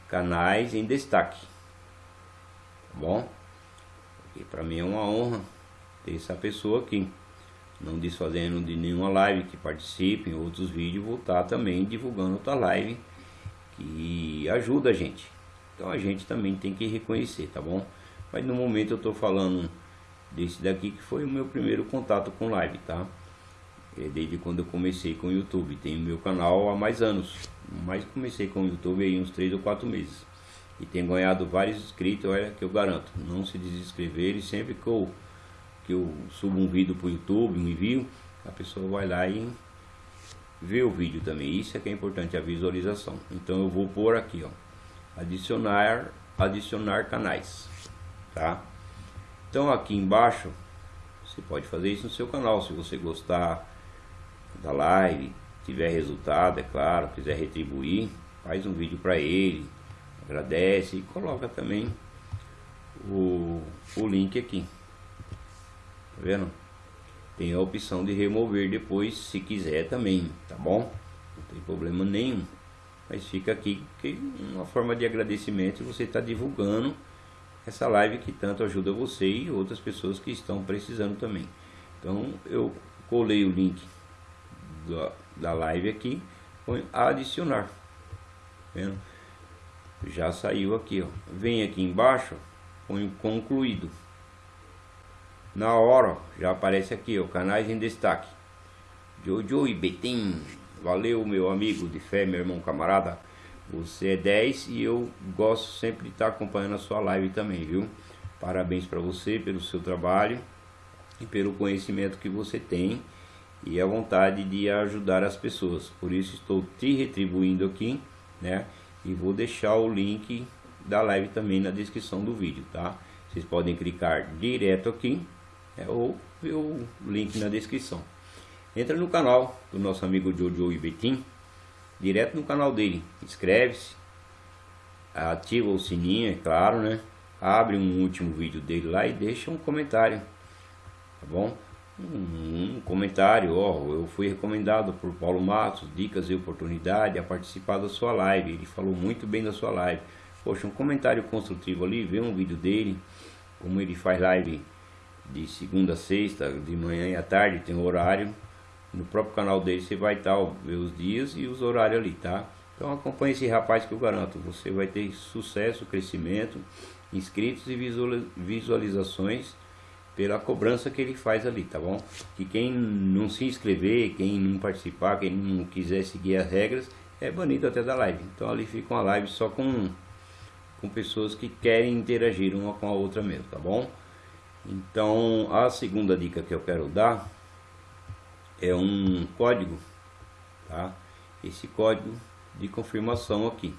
canais em destaque. Tá bom? E para mim é uma honra essa pessoa aqui. Não desfazendo de nenhuma live que participe em outros vídeos, vou estar também divulgando outra live que ajuda a gente. Então a gente também tem que reconhecer, tá bom? Mas no momento eu estou falando desse daqui que foi o meu primeiro contato com live, tá? É desde quando eu comecei com o YouTube. Tenho meu canal há mais anos mas comecei com o YouTube aí uns 3 ou 4 meses. E tenho ganhado vários inscritos, olha que eu garanto. Não se desinscrever e sempre que eu, que eu subo um vídeo para o YouTube, um envio, a pessoa vai lá e vê o vídeo também. Isso é que é importante, a visualização. Então eu vou pôr aqui, ó. Adicionar, adicionar canais, tá? Então aqui embaixo, você pode fazer isso no seu canal, se você gostar da live, tiver resultado, é claro, quiser retribuir, faz um vídeo para ele, agradece e coloca também o, o link aqui. Vendo? Tem a opção de remover depois, se quiser também, tá bom? Não tem problema nenhum. Mas fica aqui que uma forma de agradecimento você está divulgando essa live que tanto ajuda você e outras pessoas que estão precisando também. Então eu colei o link da, da live aqui, põe adicionar. Vendo? Já saiu aqui, ó. Vem aqui embaixo, põe concluído. Na hora, já aparece aqui, ó, canais em destaque. Jojo e Betim. Valeu, meu amigo de fé, meu irmão camarada. Você é 10 e eu gosto sempre de estar acompanhando a sua live também, viu? Parabéns para você pelo seu trabalho e pelo conhecimento que você tem e a vontade de ajudar as pessoas. Por isso estou te retribuindo aqui, né? E vou deixar o link da live também na descrição do vídeo, tá? Vocês podem clicar direto aqui né? ou ver o link na descrição. Entra no canal do nosso amigo Jojo Ibetim, direto no canal dele. Inscreve-se, ativa o sininho, é claro, né? Abre um último vídeo dele lá e deixa um comentário, tá bom? Um, um comentário, ó, eu fui recomendado por Paulo Matos, dicas e oportunidade a participar da sua live. Ele falou muito bem da sua live. Poxa, um comentário construtivo ali, vê um vídeo dele, como ele faz live de segunda a sexta, de manhã e à tarde, tem um horário. No próprio canal dele você vai estar, ó, ver os dias e os horários ali, tá? Então acompanhe esse rapaz que eu garanto, você vai ter sucesso, crescimento, inscritos e visualizações pela cobrança que ele faz ali, tá bom? Que quem não se inscrever, quem não participar, quem não quiser seguir as regras, é banido até da live. Então ali fica uma live só com, com pessoas que querem interagir uma com a outra mesmo, tá bom? Então a segunda dica que eu quero dar é um código, tá? Esse código de confirmação aqui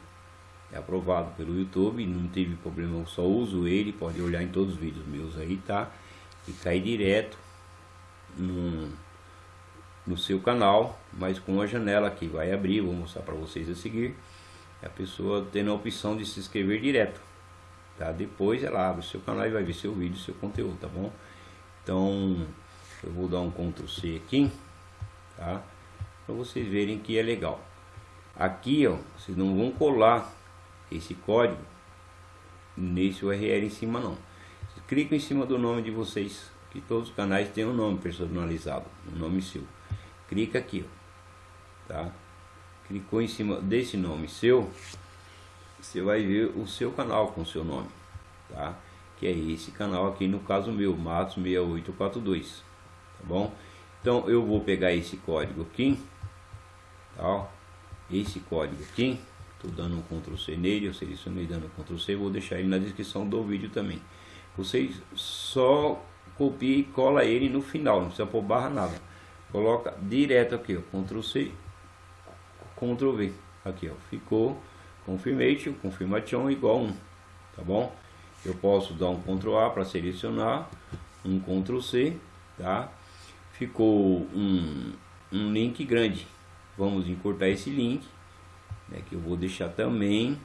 é aprovado pelo YouTube, não teve problema, eu só uso ele, pode olhar em todos os vídeos meus aí, tá? e cair direto no, no seu canal, mas com a janela que vai abrir, vou mostrar para vocês a seguir, a pessoa tendo a opção de se inscrever direto, tá? Depois ela abre o seu canal e vai ver seu vídeo, seu conteúdo, tá bom? Então, eu vou dar um Ctrl C aqui, tá? Para vocês verem que é legal. Aqui, ó, vocês não vão colar esse código nesse URL em cima não clico em cima do nome de vocês, que todos os canais têm um nome personalizado, um nome seu. Clica aqui, ó, tá? Clicou em cima desse nome seu, você vai ver o seu canal com o seu nome, tá? Que é esse canal aqui, no caso meu, Matos 6842, tá bom? Então eu vou pegar esse código aqui, tá? Esse código aqui, tô dando um Ctrl C nele, eu selecionei dando um Ctrl C, vou deixar ele na descrição do vídeo também. Você só copia e cola ele no final, não precisa pôr barra nada. Coloca direto aqui, ó, Ctrl C, Ctrl V. Aqui, ó, ficou confirmation, confirmation igual 1, tá bom? Eu posso dar um Ctrl A para selecionar, um Ctrl C, tá? Ficou um, um link grande. Vamos encurtar esse link, né, que eu vou deixar também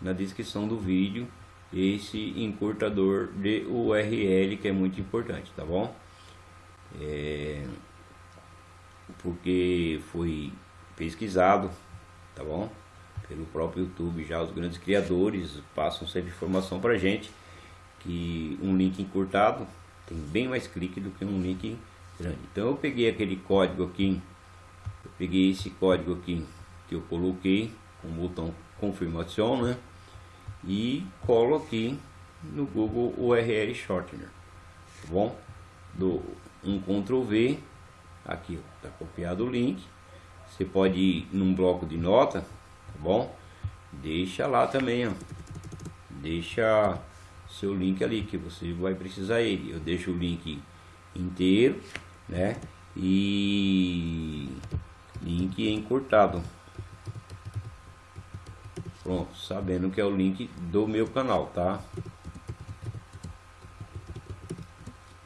na descrição do vídeo esse encurtador de URL que é muito importante, tá bom? É, porque foi pesquisado, tá bom? Pelo próprio YouTube, já os grandes criadores passam sempre informação para gente que um link encurtado tem bem mais clique do que um link grande. Então eu peguei aquele código aqui, eu peguei esse código aqui que eu coloquei com o botão confirmação, né? e colo aqui no Google URL Shortener, tá bom? Do um Ctrl V, aqui está copiado o link, você pode ir num bloco de nota, tá bom? Deixa lá também, ó. deixa seu link ali que você vai precisar ele. Eu deixo o link inteiro, né? E link encurtado. Pronto, sabendo que é o link do meu canal, tá?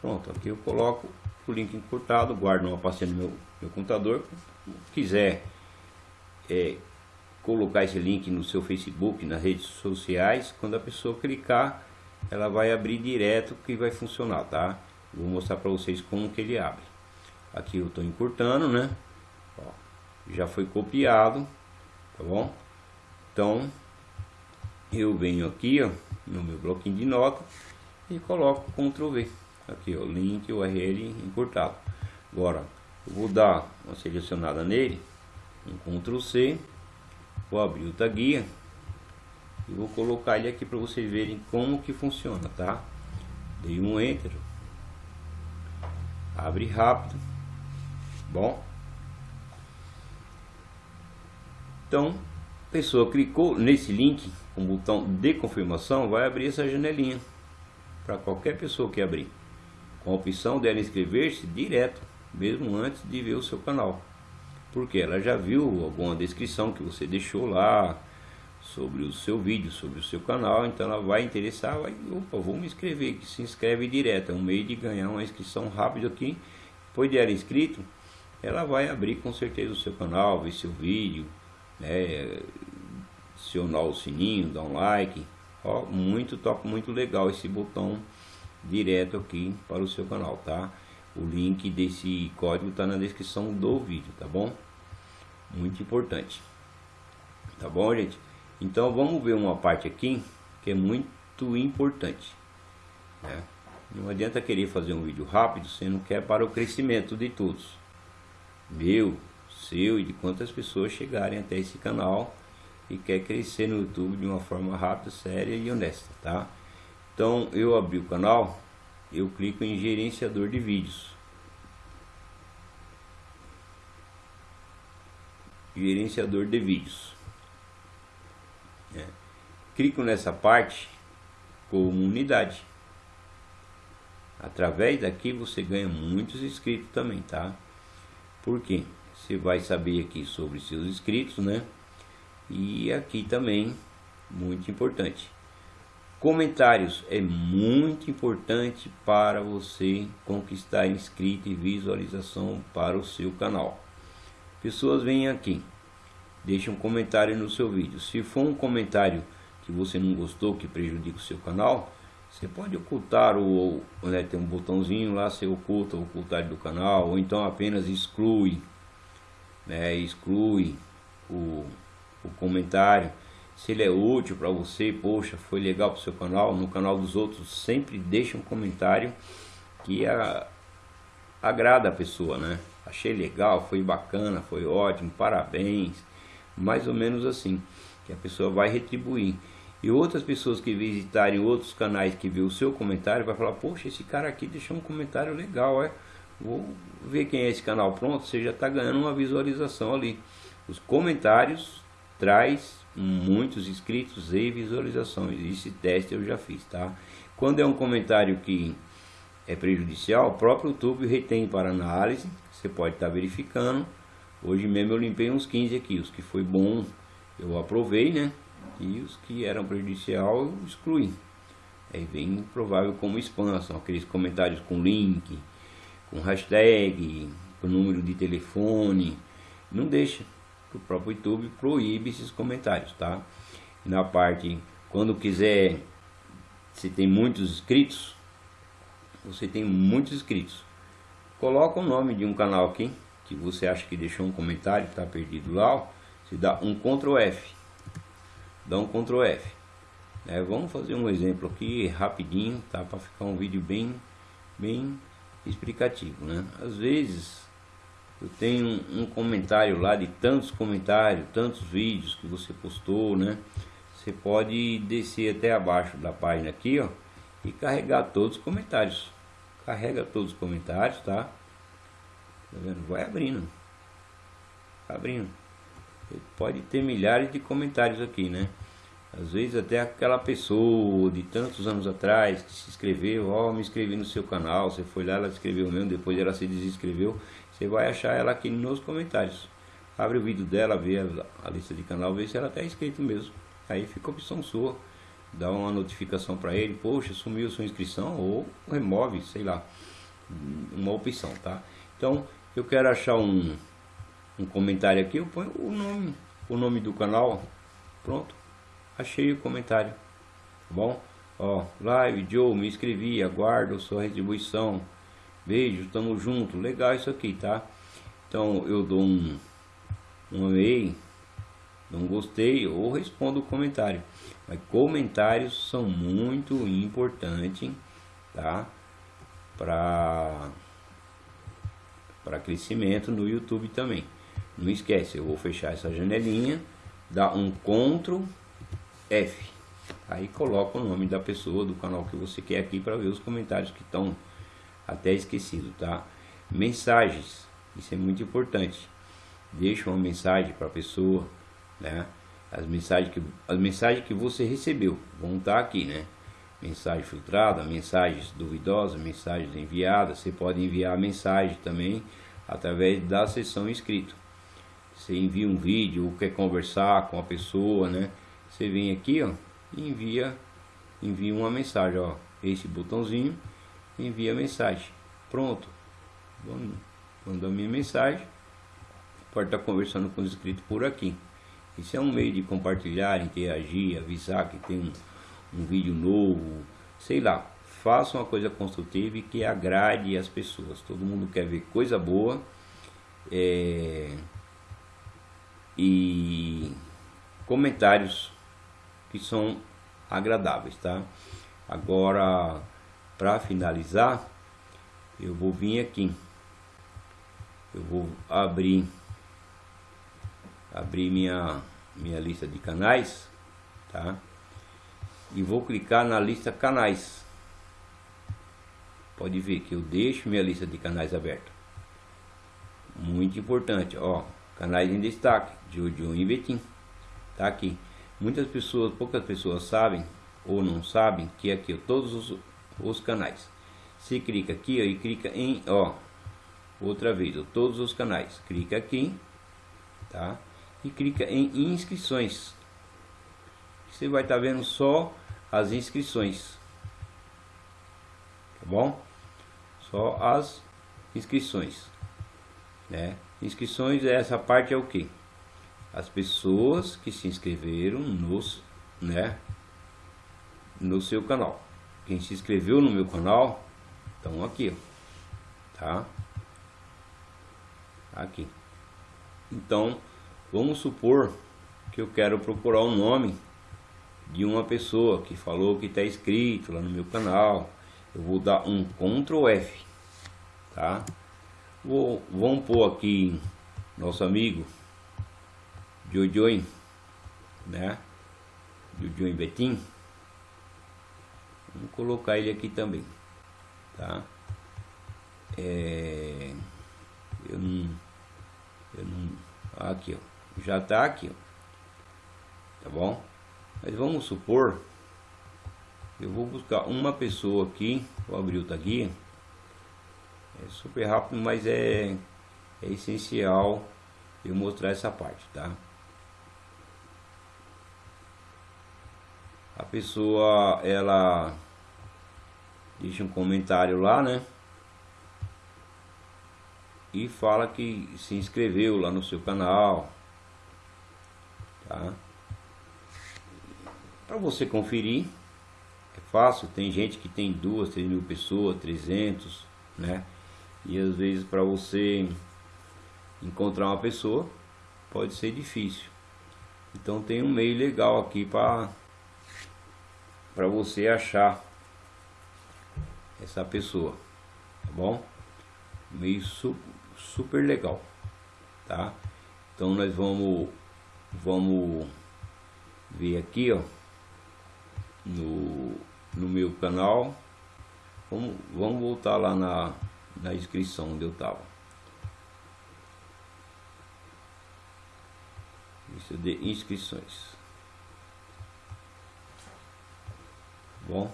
Pronto, aqui eu coloco o link encurtado, guardo uma pastinha no meu, meu computador. Quiser é, colocar esse link no seu Facebook, nas redes sociais, quando a pessoa clicar, ela vai abrir direto que vai funcionar, tá? Vou mostrar para vocês como que ele abre. Aqui eu estou encurtando, né? Ó, já foi copiado, tá bom? Então, eu venho aqui, ó, no meu bloquinho de nota e coloco Ctrl V. Aqui, ó, link URL encurtado. Agora, eu vou dar uma selecionada nele, um Ctrl C, vou abrir o taguia e vou colocar ele aqui para vocês verem como que funciona, tá? Dei um Enter, abre rápido, bom? Então, a pessoa clicou nesse link com o botão de confirmação, vai abrir essa janelinha para qualquer pessoa que abrir, com a opção dela inscrever-se direto, mesmo antes de ver o seu canal, porque ela já viu alguma descrição que você deixou lá, sobre o seu vídeo, sobre o seu canal, então ela vai interessar, vai, opa, vou me inscrever, que se inscreve direto, é um meio de ganhar uma inscrição rápida aqui, depois de ela inscrito, ela vai abrir com certeza o seu canal, ver seu vídeo, né, acionar o sininho, dar um like, ó, muito top, muito legal esse botão direto aqui para o seu canal, tá? O link desse código está na descrição do vídeo, tá bom? Muito importante. Tá bom, gente? Então vamos ver uma parte aqui que é muito importante. Né? Não adianta querer fazer um vídeo rápido, você não quer para o crescimento de todos. Meu, seu e de quantas pessoas chegarem até esse canal e quer crescer no YouTube de uma forma rápida, séria e honesta, tá? Então eu abri o canal, eu clico em gerenciador de vídeos. Gerenciador de vídeos. É. Clico nessa parte comunidade. Através daqui você ganha muitos inscritos também, tá? Por quê? Você vai saber aqui sobre seus inscritos, né? E aqui também, muito importante. Comentários é muito importante para você conquistar inscrito e visualização para o seu canal. Pessoas vêm aqui, deixe um comentário no seu vídeo. Se for um comentário que você não gostou, que prejudica o seu canal, você pode ocultar o, né, tem um botãozinho lá, você oculta o ocultar do canal, ou então apenas exclui, né, exclui o, o comentário. Se ele é útil para você, poxa, foi legal para o seu canal, no canal dos outros, sempre deixa um comentário que a, agrada a pessoa, né? Achei legal, foi bacana, foi ótimo, parabéns mais ou menos assim, que a pessoa vai retribuir. E outras pessoas que visitarem outros canais que vê o seu comentário vai falar, poxa, esse cara aqui deixou um comentário legal, é? Vou ver quem é esse canal. Pronto, você já está ganhando uma visualização ali. Os comentários traz muitos inscritos e visualizações. Esse teste eu já fiz, tá? Quando é um comentário que é prejudicial, o próprio YouTube retém para análise. Você pode estar tá verificando Hoje mesmo eu limpei uns 15 aqui, os que foi bom eu aprovei, né? E os que eram prejudicial eu excluí. Aí vem provável como spam, são aqueles comentários com link, com hashtag, com número de telefone. Não deixa, o próprio YouTube proíbe esses comentários, tá? Na parte, quando quiser, se tem muitos inscritos, você tem muitos inscritos, coloca o nome de um canal aqui, que você acha que deixou um comentário que está perdido lá, ó, dá um Ctrl F. Dá um Ctrl F. É, vamos fazer um exemplo aqui rapidinho, tá? Para ficar um vídeo bem, bem explicativo, né? Às vezes eu tenho um, um comentário lá de tantos comentários, tantos vídeos que você postou, né? Você pode descer até abaixo da página aqui, ó, e carregar todos os comentários. Carrega todos os comentários, tá? Tá vendo? Vai abrindo. Abrindo. pode ter milhares de comentários aqui, né? Às vezes até aquela pessoa de tantos anos atrás que se inscreveu, ó, oh, me inscrevi no seu canal, você foi lá, ela escreveu mesmo, depois ela se desinscreveu, você vai achar ela aqui nos comentários. Abre o vídeo dela, vê a, a lista de canal, vê se ela está inscrito mesmo. Aí fica a opção sua. Dá uma notificação para ele, poxa, sumiu sua inscrição, ou remove, sei lá, uma opção, tá? Então, eu quero achar um, um comentário aqui, eu ponho o nome, o nome do canal, pronto, achei o comentário, tá bom? Ó, live, Joe, me inscrevi, aguardo sua retribuição, Beijo, tamo junto. Legal isso aqui, tá? Então eu dou um, um e não gostei ou respondo o comentário. Mas comentários são muito importantes, tá? Para para crescimento no YouTube também. Não esquece, eu vou fechar essa janelinha, dar um Ctrl F. Aí coloca o nome da pessoa do canal que você quer aqui para ver os comentários que estão até esquecido, tá? Mensagens, isso é muito importante. Deixa uma mensagem para a pessoa, né? As mensagens que as mensagens que você recebeu vão estar tá aqui, né? Mensagem filtrada, mensagens duvidosas, mensagens enviadas. Você pode enviar mensagem também através da sessão inscrito. Você envia um vídeo ou quer conversar com a pessoa, né? Você vem aqui, ó, e envia envia uma mensagem, ó, esse botãozinho envia mensagem. Pronto. Mandou minha mensagem. Pode estar conversando com os inscritos por aqui. Isso é um meio de compartilhar, interagir, avisar que tem um, um vídeo novo, sei lá. Faça uma coisa construtiva e que agrade as pessoas. Todo mundo quer ver coisa boa. É, e comentários que são agradáveis, tá? Agora para finalizar, eu vou vir aqui. Eu vou abrir abrir minha minha lista de canais, tá? E vou clicar na lista canais. Pode ver que eu deixo minha lista de canais aberta. Muito importante, ó, canais em destaque, Jojo e Betim. Tá aqui. Muitas pessoas, poucas pessoas sabem ou não sabem que aqui todos os os canais. Se clica aqui ó, e clica em, ó, outra vez, ó, todos os canais. Clica aqui, tá? E clica em inscrições. Você vai estar tá vendo só as inscrições. Tá bom? Só as inscrições, né? Inscrições, essa parte é o que? As pessoas que se inscreveram nos, né, no seu canal quem se inscreveu no meu canal estão aqui, ó, tá? Aqui. Então, vamos supor que eu quero procurar o nome de uma pessoa que falou que está inscrito lá no meu canal. Eu vou dar um Ctrl F, tá? Vou, vamos pôr aqui nosso amigo Jojoin, né? Jojoin Betim. Vou colocar ele aqui também, tá? É, eu não, eu não, aqui, ó, já tá aqui, ó, tá bom? Mas vamos supor, eu vou buscar uma pessoa aqui, vou abrir o guia, é super rápido, mas é, é essencial eu mostrar essa parte, tá? A pessoa, ela deixa um comentário lá, né? E fala que se inscreveu lá no seu canal, tá? Para você conferir, é fácil, tem gente que tem duas, três mil pessoas, 300, né? E às vezes para você encontrar uma pessoa pode ser difícil. Então tem um meio legal aqui para para você achar essa pessoa, tá bom? Meio su super legal, tá? Então nós vamos vamos ver aqui, ó, no, no meu canal. Vamos, vamos voltar lá na, na inscrição onde eu tava. Lista de inscrições. Bom.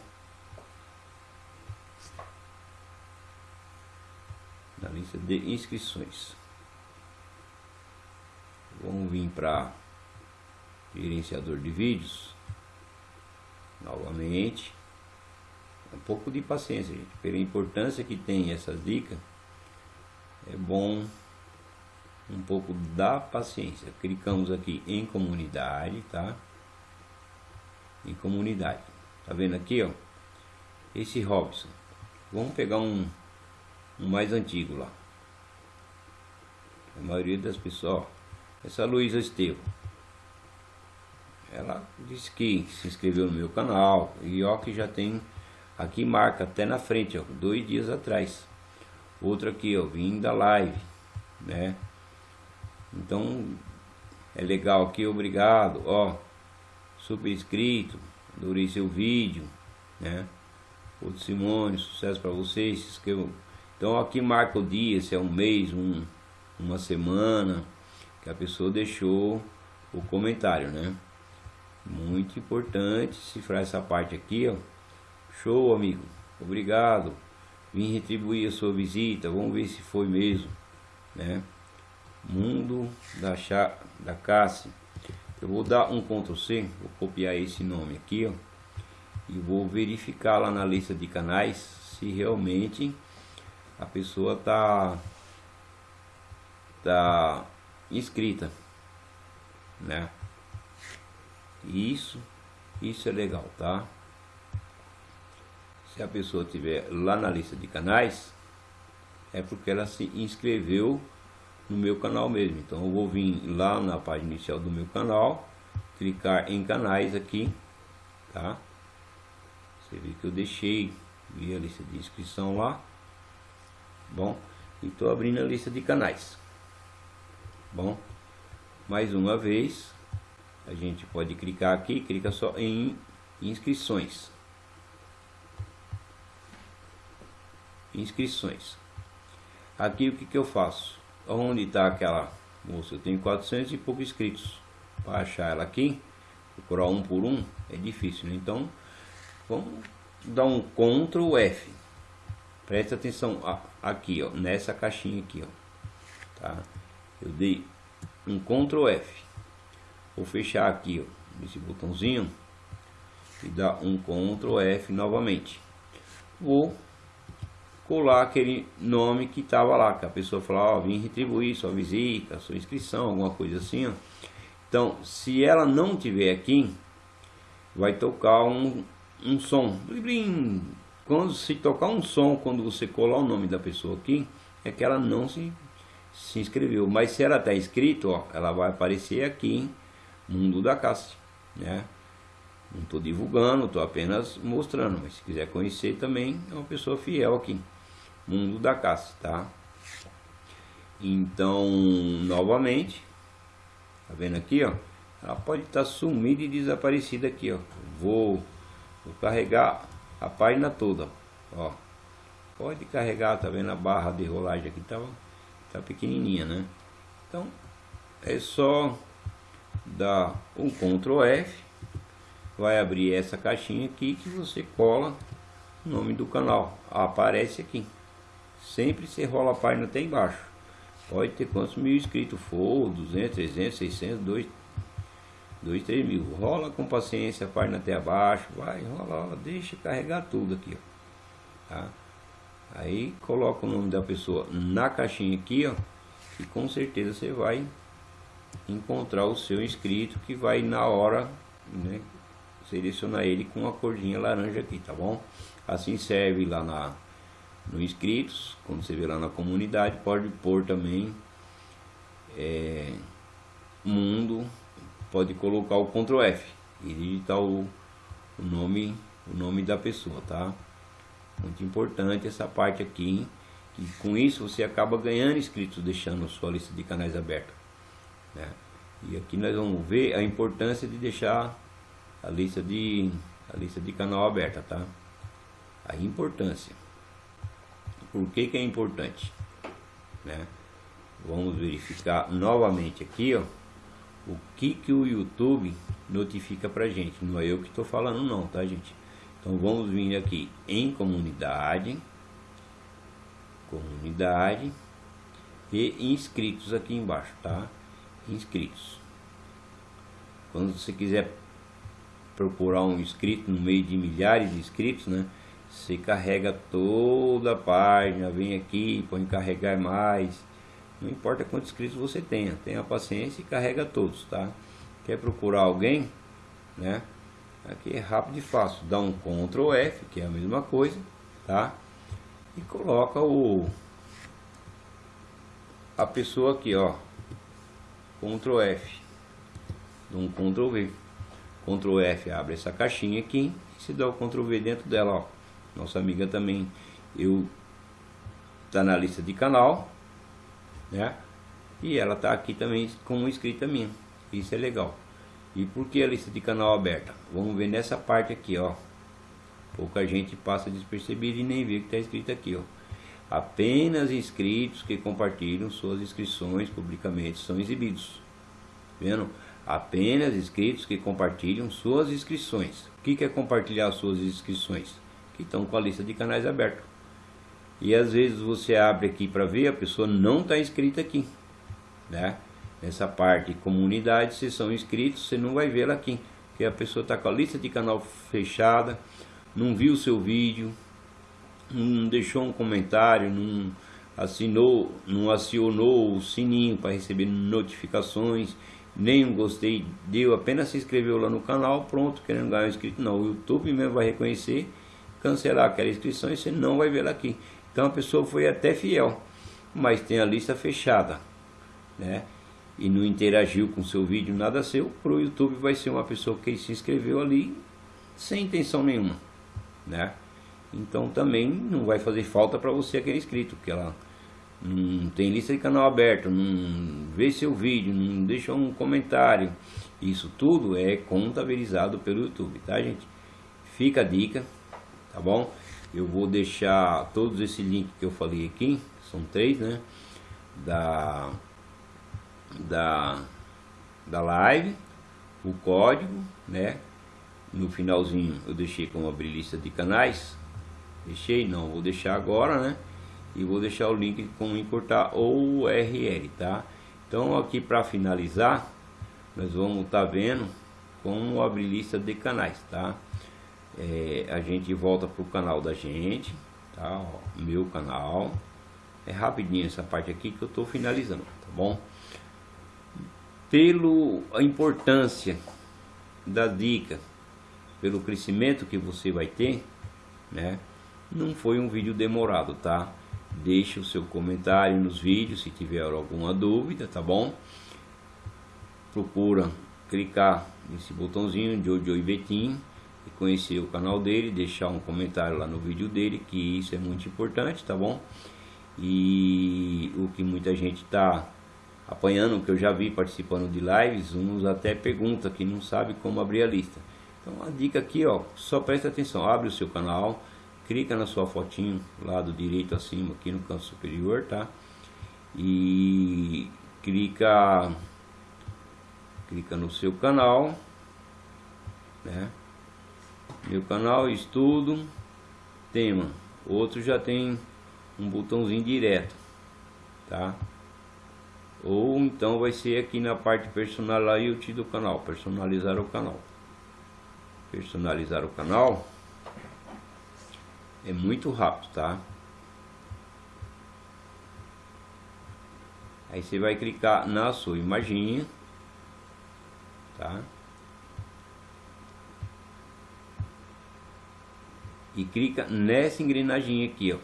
na lista de inscrições. Vamos vir para gerenciador de vídeos. Novamente. Um pouco de paciência, gente. Pela importância que tem essas dicas, é bom um pouco da paciência. Clicamos aqui em comunidade, tá? Em comunidade. Tá vendo aqui, ó? Esse Robson. Vamos pegar um um mais antigo lá. A maioria das pessoas, ó, essa Luísa Estevam. Ela disse que se inscreveu no meu canal e ó que já tem aqui marca até na frente, ó, dois dias atrás. Outra aqui, ó, vim da live, né? Então é legal aqui, obrigado, ó, super inscrito, adorei seu vídeo, né? Outro Simone, sucesso para vocês, se inscrevam. Então aqui marca o dia, se é um mês, um, uma semana, que a pessoa deixou o comentário, né? Muito importante cifrar essa parte aqui, ó. Show, amigo. Obrigado. Vim retribuir a sua visita. Vamos ver se foi mesmo, né? Mundo da Chá, da Cassi. Eu vou dar um Ctrl C, vou copiar esse nome aqui, ó. E vou verificar lá na lista de canais se realmente a pessoa tá tá inscrita, né? Isso, isso é legal, tá? Se a pessoa tiver lá na lista de canais, é porque ela se inscreveu no meu canal mesmo. Então eu vou vir lá na página inicial do meu canal, clicar em canais aqui, tá? Você vê que eu deixei vi a lista de inscrição lá. Bom, e estou abrindo a lista de canais. Bom, mais uma vez, a gente pode clicar aqui, clica só em inscrições. Inscrições. Aqui o que, que eu faço? Onde está aquela moça? Eu tenho 400 e pouco inscritos. Para achar ela aqui, procurar um por um, é difícil. Né? Então, vamos dar um Ctrl F. Presta atenção aqui, ó, nessa caixinha aqui, ó. Tá? Eu dei um Ctrl F. Vou fechar aqui, ó, botãozinho e dar um Ctrl F novamente. Vou colar aquele nome que estava lá, que a pessoa falou, ó, vim retribuir sua visita, sua inscrição, alguma coisa assim, ó. Então, se ela não tiver aqui, vai tocar um, um som. Quando se tocar um som, quando você colar o nome da pessoa aqui, é que ela não se, se inscreveu. Mas se ela está inscrito, ó, ela vai aparecer aqui, Mundo da Cássia, né? Não estou divulgando, estou apenas mostrando. Mas se quiser conhecer também, é uma pessoa fiel aqui. Mundo da Cássia, tá? Então, novamente, tá vendo aqui, ó? Ela pode estar tá sumida e desaparecida aqui, ó. Vou, vou carregar a página toda, ó. Pode carregar, tá vendo a barra de rolagem aqui, tá, tá pequenininha, né? Então, é só dar um Ctrl F, vai abrir essa caixinha aqui que você cola o nome do canal, aparece aqui. Sempre você rola a página até embaixo. Pode ter quantos mil inscritos for, 200, 300, 600, 2, 2 3 mil. Rola com paciência a página até abaixo, vai, rola, deixa carregar tudo aqui, ó. Tá? Aí coloca o nome da pessoa na caixinha aqui, ó, e com certeza você vai encontrar o seu inscrito que vai na hora, né, selecionar ele com a cordinha laranja aqui, tá bom? Assim serve lá na no inscritos, quando você vê lá na comunidade, pode pôr também é, mundo, pode colocar o Ctrl F e digitar o, o nome o nome da pessoa, tá? Muito importante essa parte aqui, que com isso você acaba ganhando inscritos, deixando a sua lista de canais aberta. Né? E aqui nós vamos ver a importância de deixar a lista de a lista de canal aberta, tá? A importância. Por que, que é importante? Né? Vamos verificar novamente aqui, ó, o que que o YouTube notifica pra gente. Não é eu que estou falando não, tá gente? Então vamos vir aqui em comunidade, comunidade e inscritos aqui embaixo, tá? Inscritos. Quando você quiser procurar um inscrito no meio de milhares de inscritos, né? Você carrega toda a página, vem aqui, põe carregar mais. Não importa quantos inscritos você tenha, tenha paciência e carrega todos, tá? Quer procurar alguém, né? Aqui é rápido e fácil. Dá um Ctrl F, que é a mesma coisa, tá? E coloca o, a pessoa aqui, ó, Ctrl F, dá um Ctrl V, Ctrl F abre essa caixinha aqui, e se dá o Ctrl V dentro dela, ó, nossa amiga também, eu tá na lista de canal, né? E ela tá aqui também como inscrita minha, isso é legal. E por que a lista de canal aberta? Vamos ver nessa parte aqui, ó. Pouca gente passa despercebido e nem vê que está escrito aqui, ó. Apenas inscritos que compartilham suas inscrições publicamente são exibidos. Vendo? Apenas inscritos que compartilham suas inscrições. O que é compartilhar suas inscrições? Que estão com a lista de canais aberta. E às vezes você abre aqui para ver, a pessoa não está inscrita aqui. Né? Nessa parte comunidade, se são inscritos, você não vai vê-la aqui. Porque a pessoa está com a lista de canal fechada, não viu o seu vídeo, não deixou um comentário, não assinou, não acionou o sininho para receber notificações, nem um gostei, deu, apenas se inscreveu lá no canal, pronto, querendo ganhar um inscrito. Não, o YouTube mesmo vai reconhecer, cancelar aquela inscrição e você não vai vê-la aqui. Então a pessoa foi até fiel, mas tem a lista fechada, né? E não interagiu com seu vídeo, nada seu, para o YouTube vai ser uma pessoa que se inscreveu ali sem intenção nenhuma, né? Então também não vai fazer falta para você aquele inscrito, porque ela não tem lista de canal aberto, não vê seu vídeo, não deixa um comentário. Isso tudo é contabilizado pelo YouTube, tá gente? Fica a dica, tá bom? Eu vou deixar todos esses links que eu falei aqui, são três, né? Da, da, da live, o código, né? No finalzinho eu deixei como abrir lista de canais, Deixei? Não, vou deixar agora, né? E vou deixar o link com importar o URL, tá? Então aqui para finalizar, nós vamos estar tá vendo como abrir lista de canais, tá? É, a gente volta pro canal da gente, tá? Ó, meu canal. É rapidinho essa parte aqui que eu estou finalizando, tá bom? Pelo a importância da dica, pelo crescimento que você vai ter, né? Não foi um vídeo demorado, tá? Deixe o seu comentário nos vídeos se tiver alguma dúvida, tá bom? Procura clicar nesse botãozinho de Jojo Betim e conhecer o canal dele, deixar um comentário lá no vídeo dele, que isso é muito importante, tá bom? E o que muita gente está apanhando, que eu já vi participando de lives, uns até pergunta que não sabe como abrir a lista. Então a dica aqui, ó, só presta atenção, abre o seu canal, clica na sua fotinho lado direito acima aqui no canto superior tá? E clica clica no seu canal né? Meu canal estudo tema. Outro já tem um botãozinho direto tá? Ou então vai ser aqui na parte personalizar do canal personalizar o canal. Personalizar o canal é muito rápido, tá? Aí você vai clicar na sua imagem, tá? E clica nessa engrenagem aqui, ó.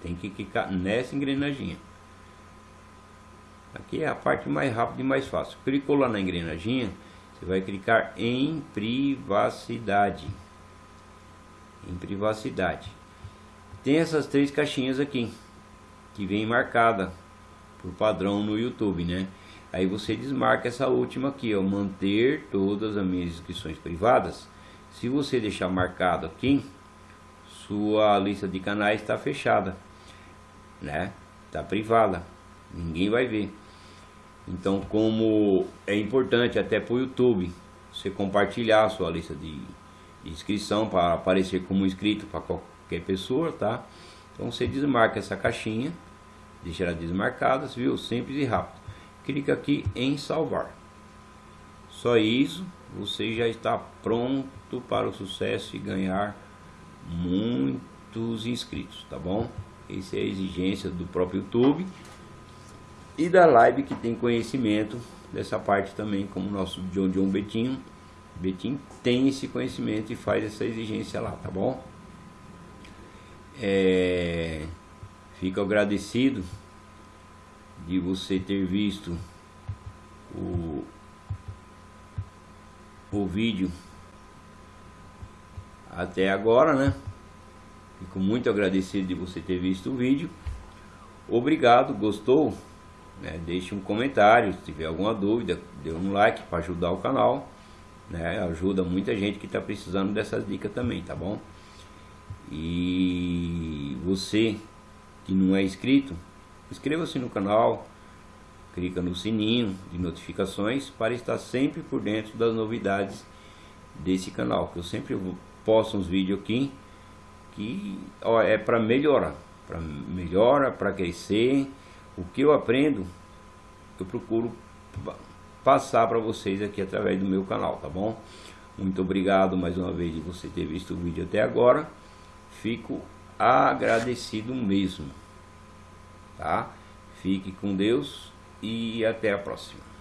Tem que clicar nessa engrenagem. Aqui é a parte mais rápida e mais fácil. Clicou lá na engrenagem, você vai clicar em privacidade em privacidade. Tem essas três caixinhas aqui, que vem marcada por padrão no YouTube, né? Aí você desmarca essa última aqui, ó, manter todas as minhas inscrições privadas. Se você deixar marcado aqui, sua lista de canais está fechada, né? Está privada, ninguém vai ver. Então, como é importante até para o YouTube, você compartilhar a sua lista de inscrição para aparecer como inscrito para qualquer pessoa, tá? Então você desmarca essa caixinha, deixa ela desmarcada, viu? Simples e rápido. Clica aqui em salvar. Só isso, você já está pronto para o sucesso e ganhar muitos inscritos, tá bom? Essa é a exigência do próprio YouTube e da live que tem conhecimento dessa parte também, como o nosso John John Betinho Betim tem esse conhecimento e faz essa exigência lá, tá bom? É, fico agradecido de você ter visto o, o vídeo até agora, né? Fico muito agradecido de você ter visto o vídeo. Obrigado, gostou? Né? Deixe um comentário, se tiver alguma dúvida, dê um like para ajudar o canal. Né? Ajuda muita gente que está precisando dessas dicas também, tá bom? E você que não é inscrito, inscreva-se no canal, clica no sininho de notificações para estar sempre por dentro das novidades desse canal, que eu sempre posto uns vídeos aqui que ó, é para melhorar, para melhora, para crescer. O que eu aprendo, eu procuro passar para vocês aqui através do meu canal, tá bom? Muito obrigado mais uma vez de você ter visto o vídeo até agora. Fico agradecido mesmo, tá? Fique com Deus e até a próxima.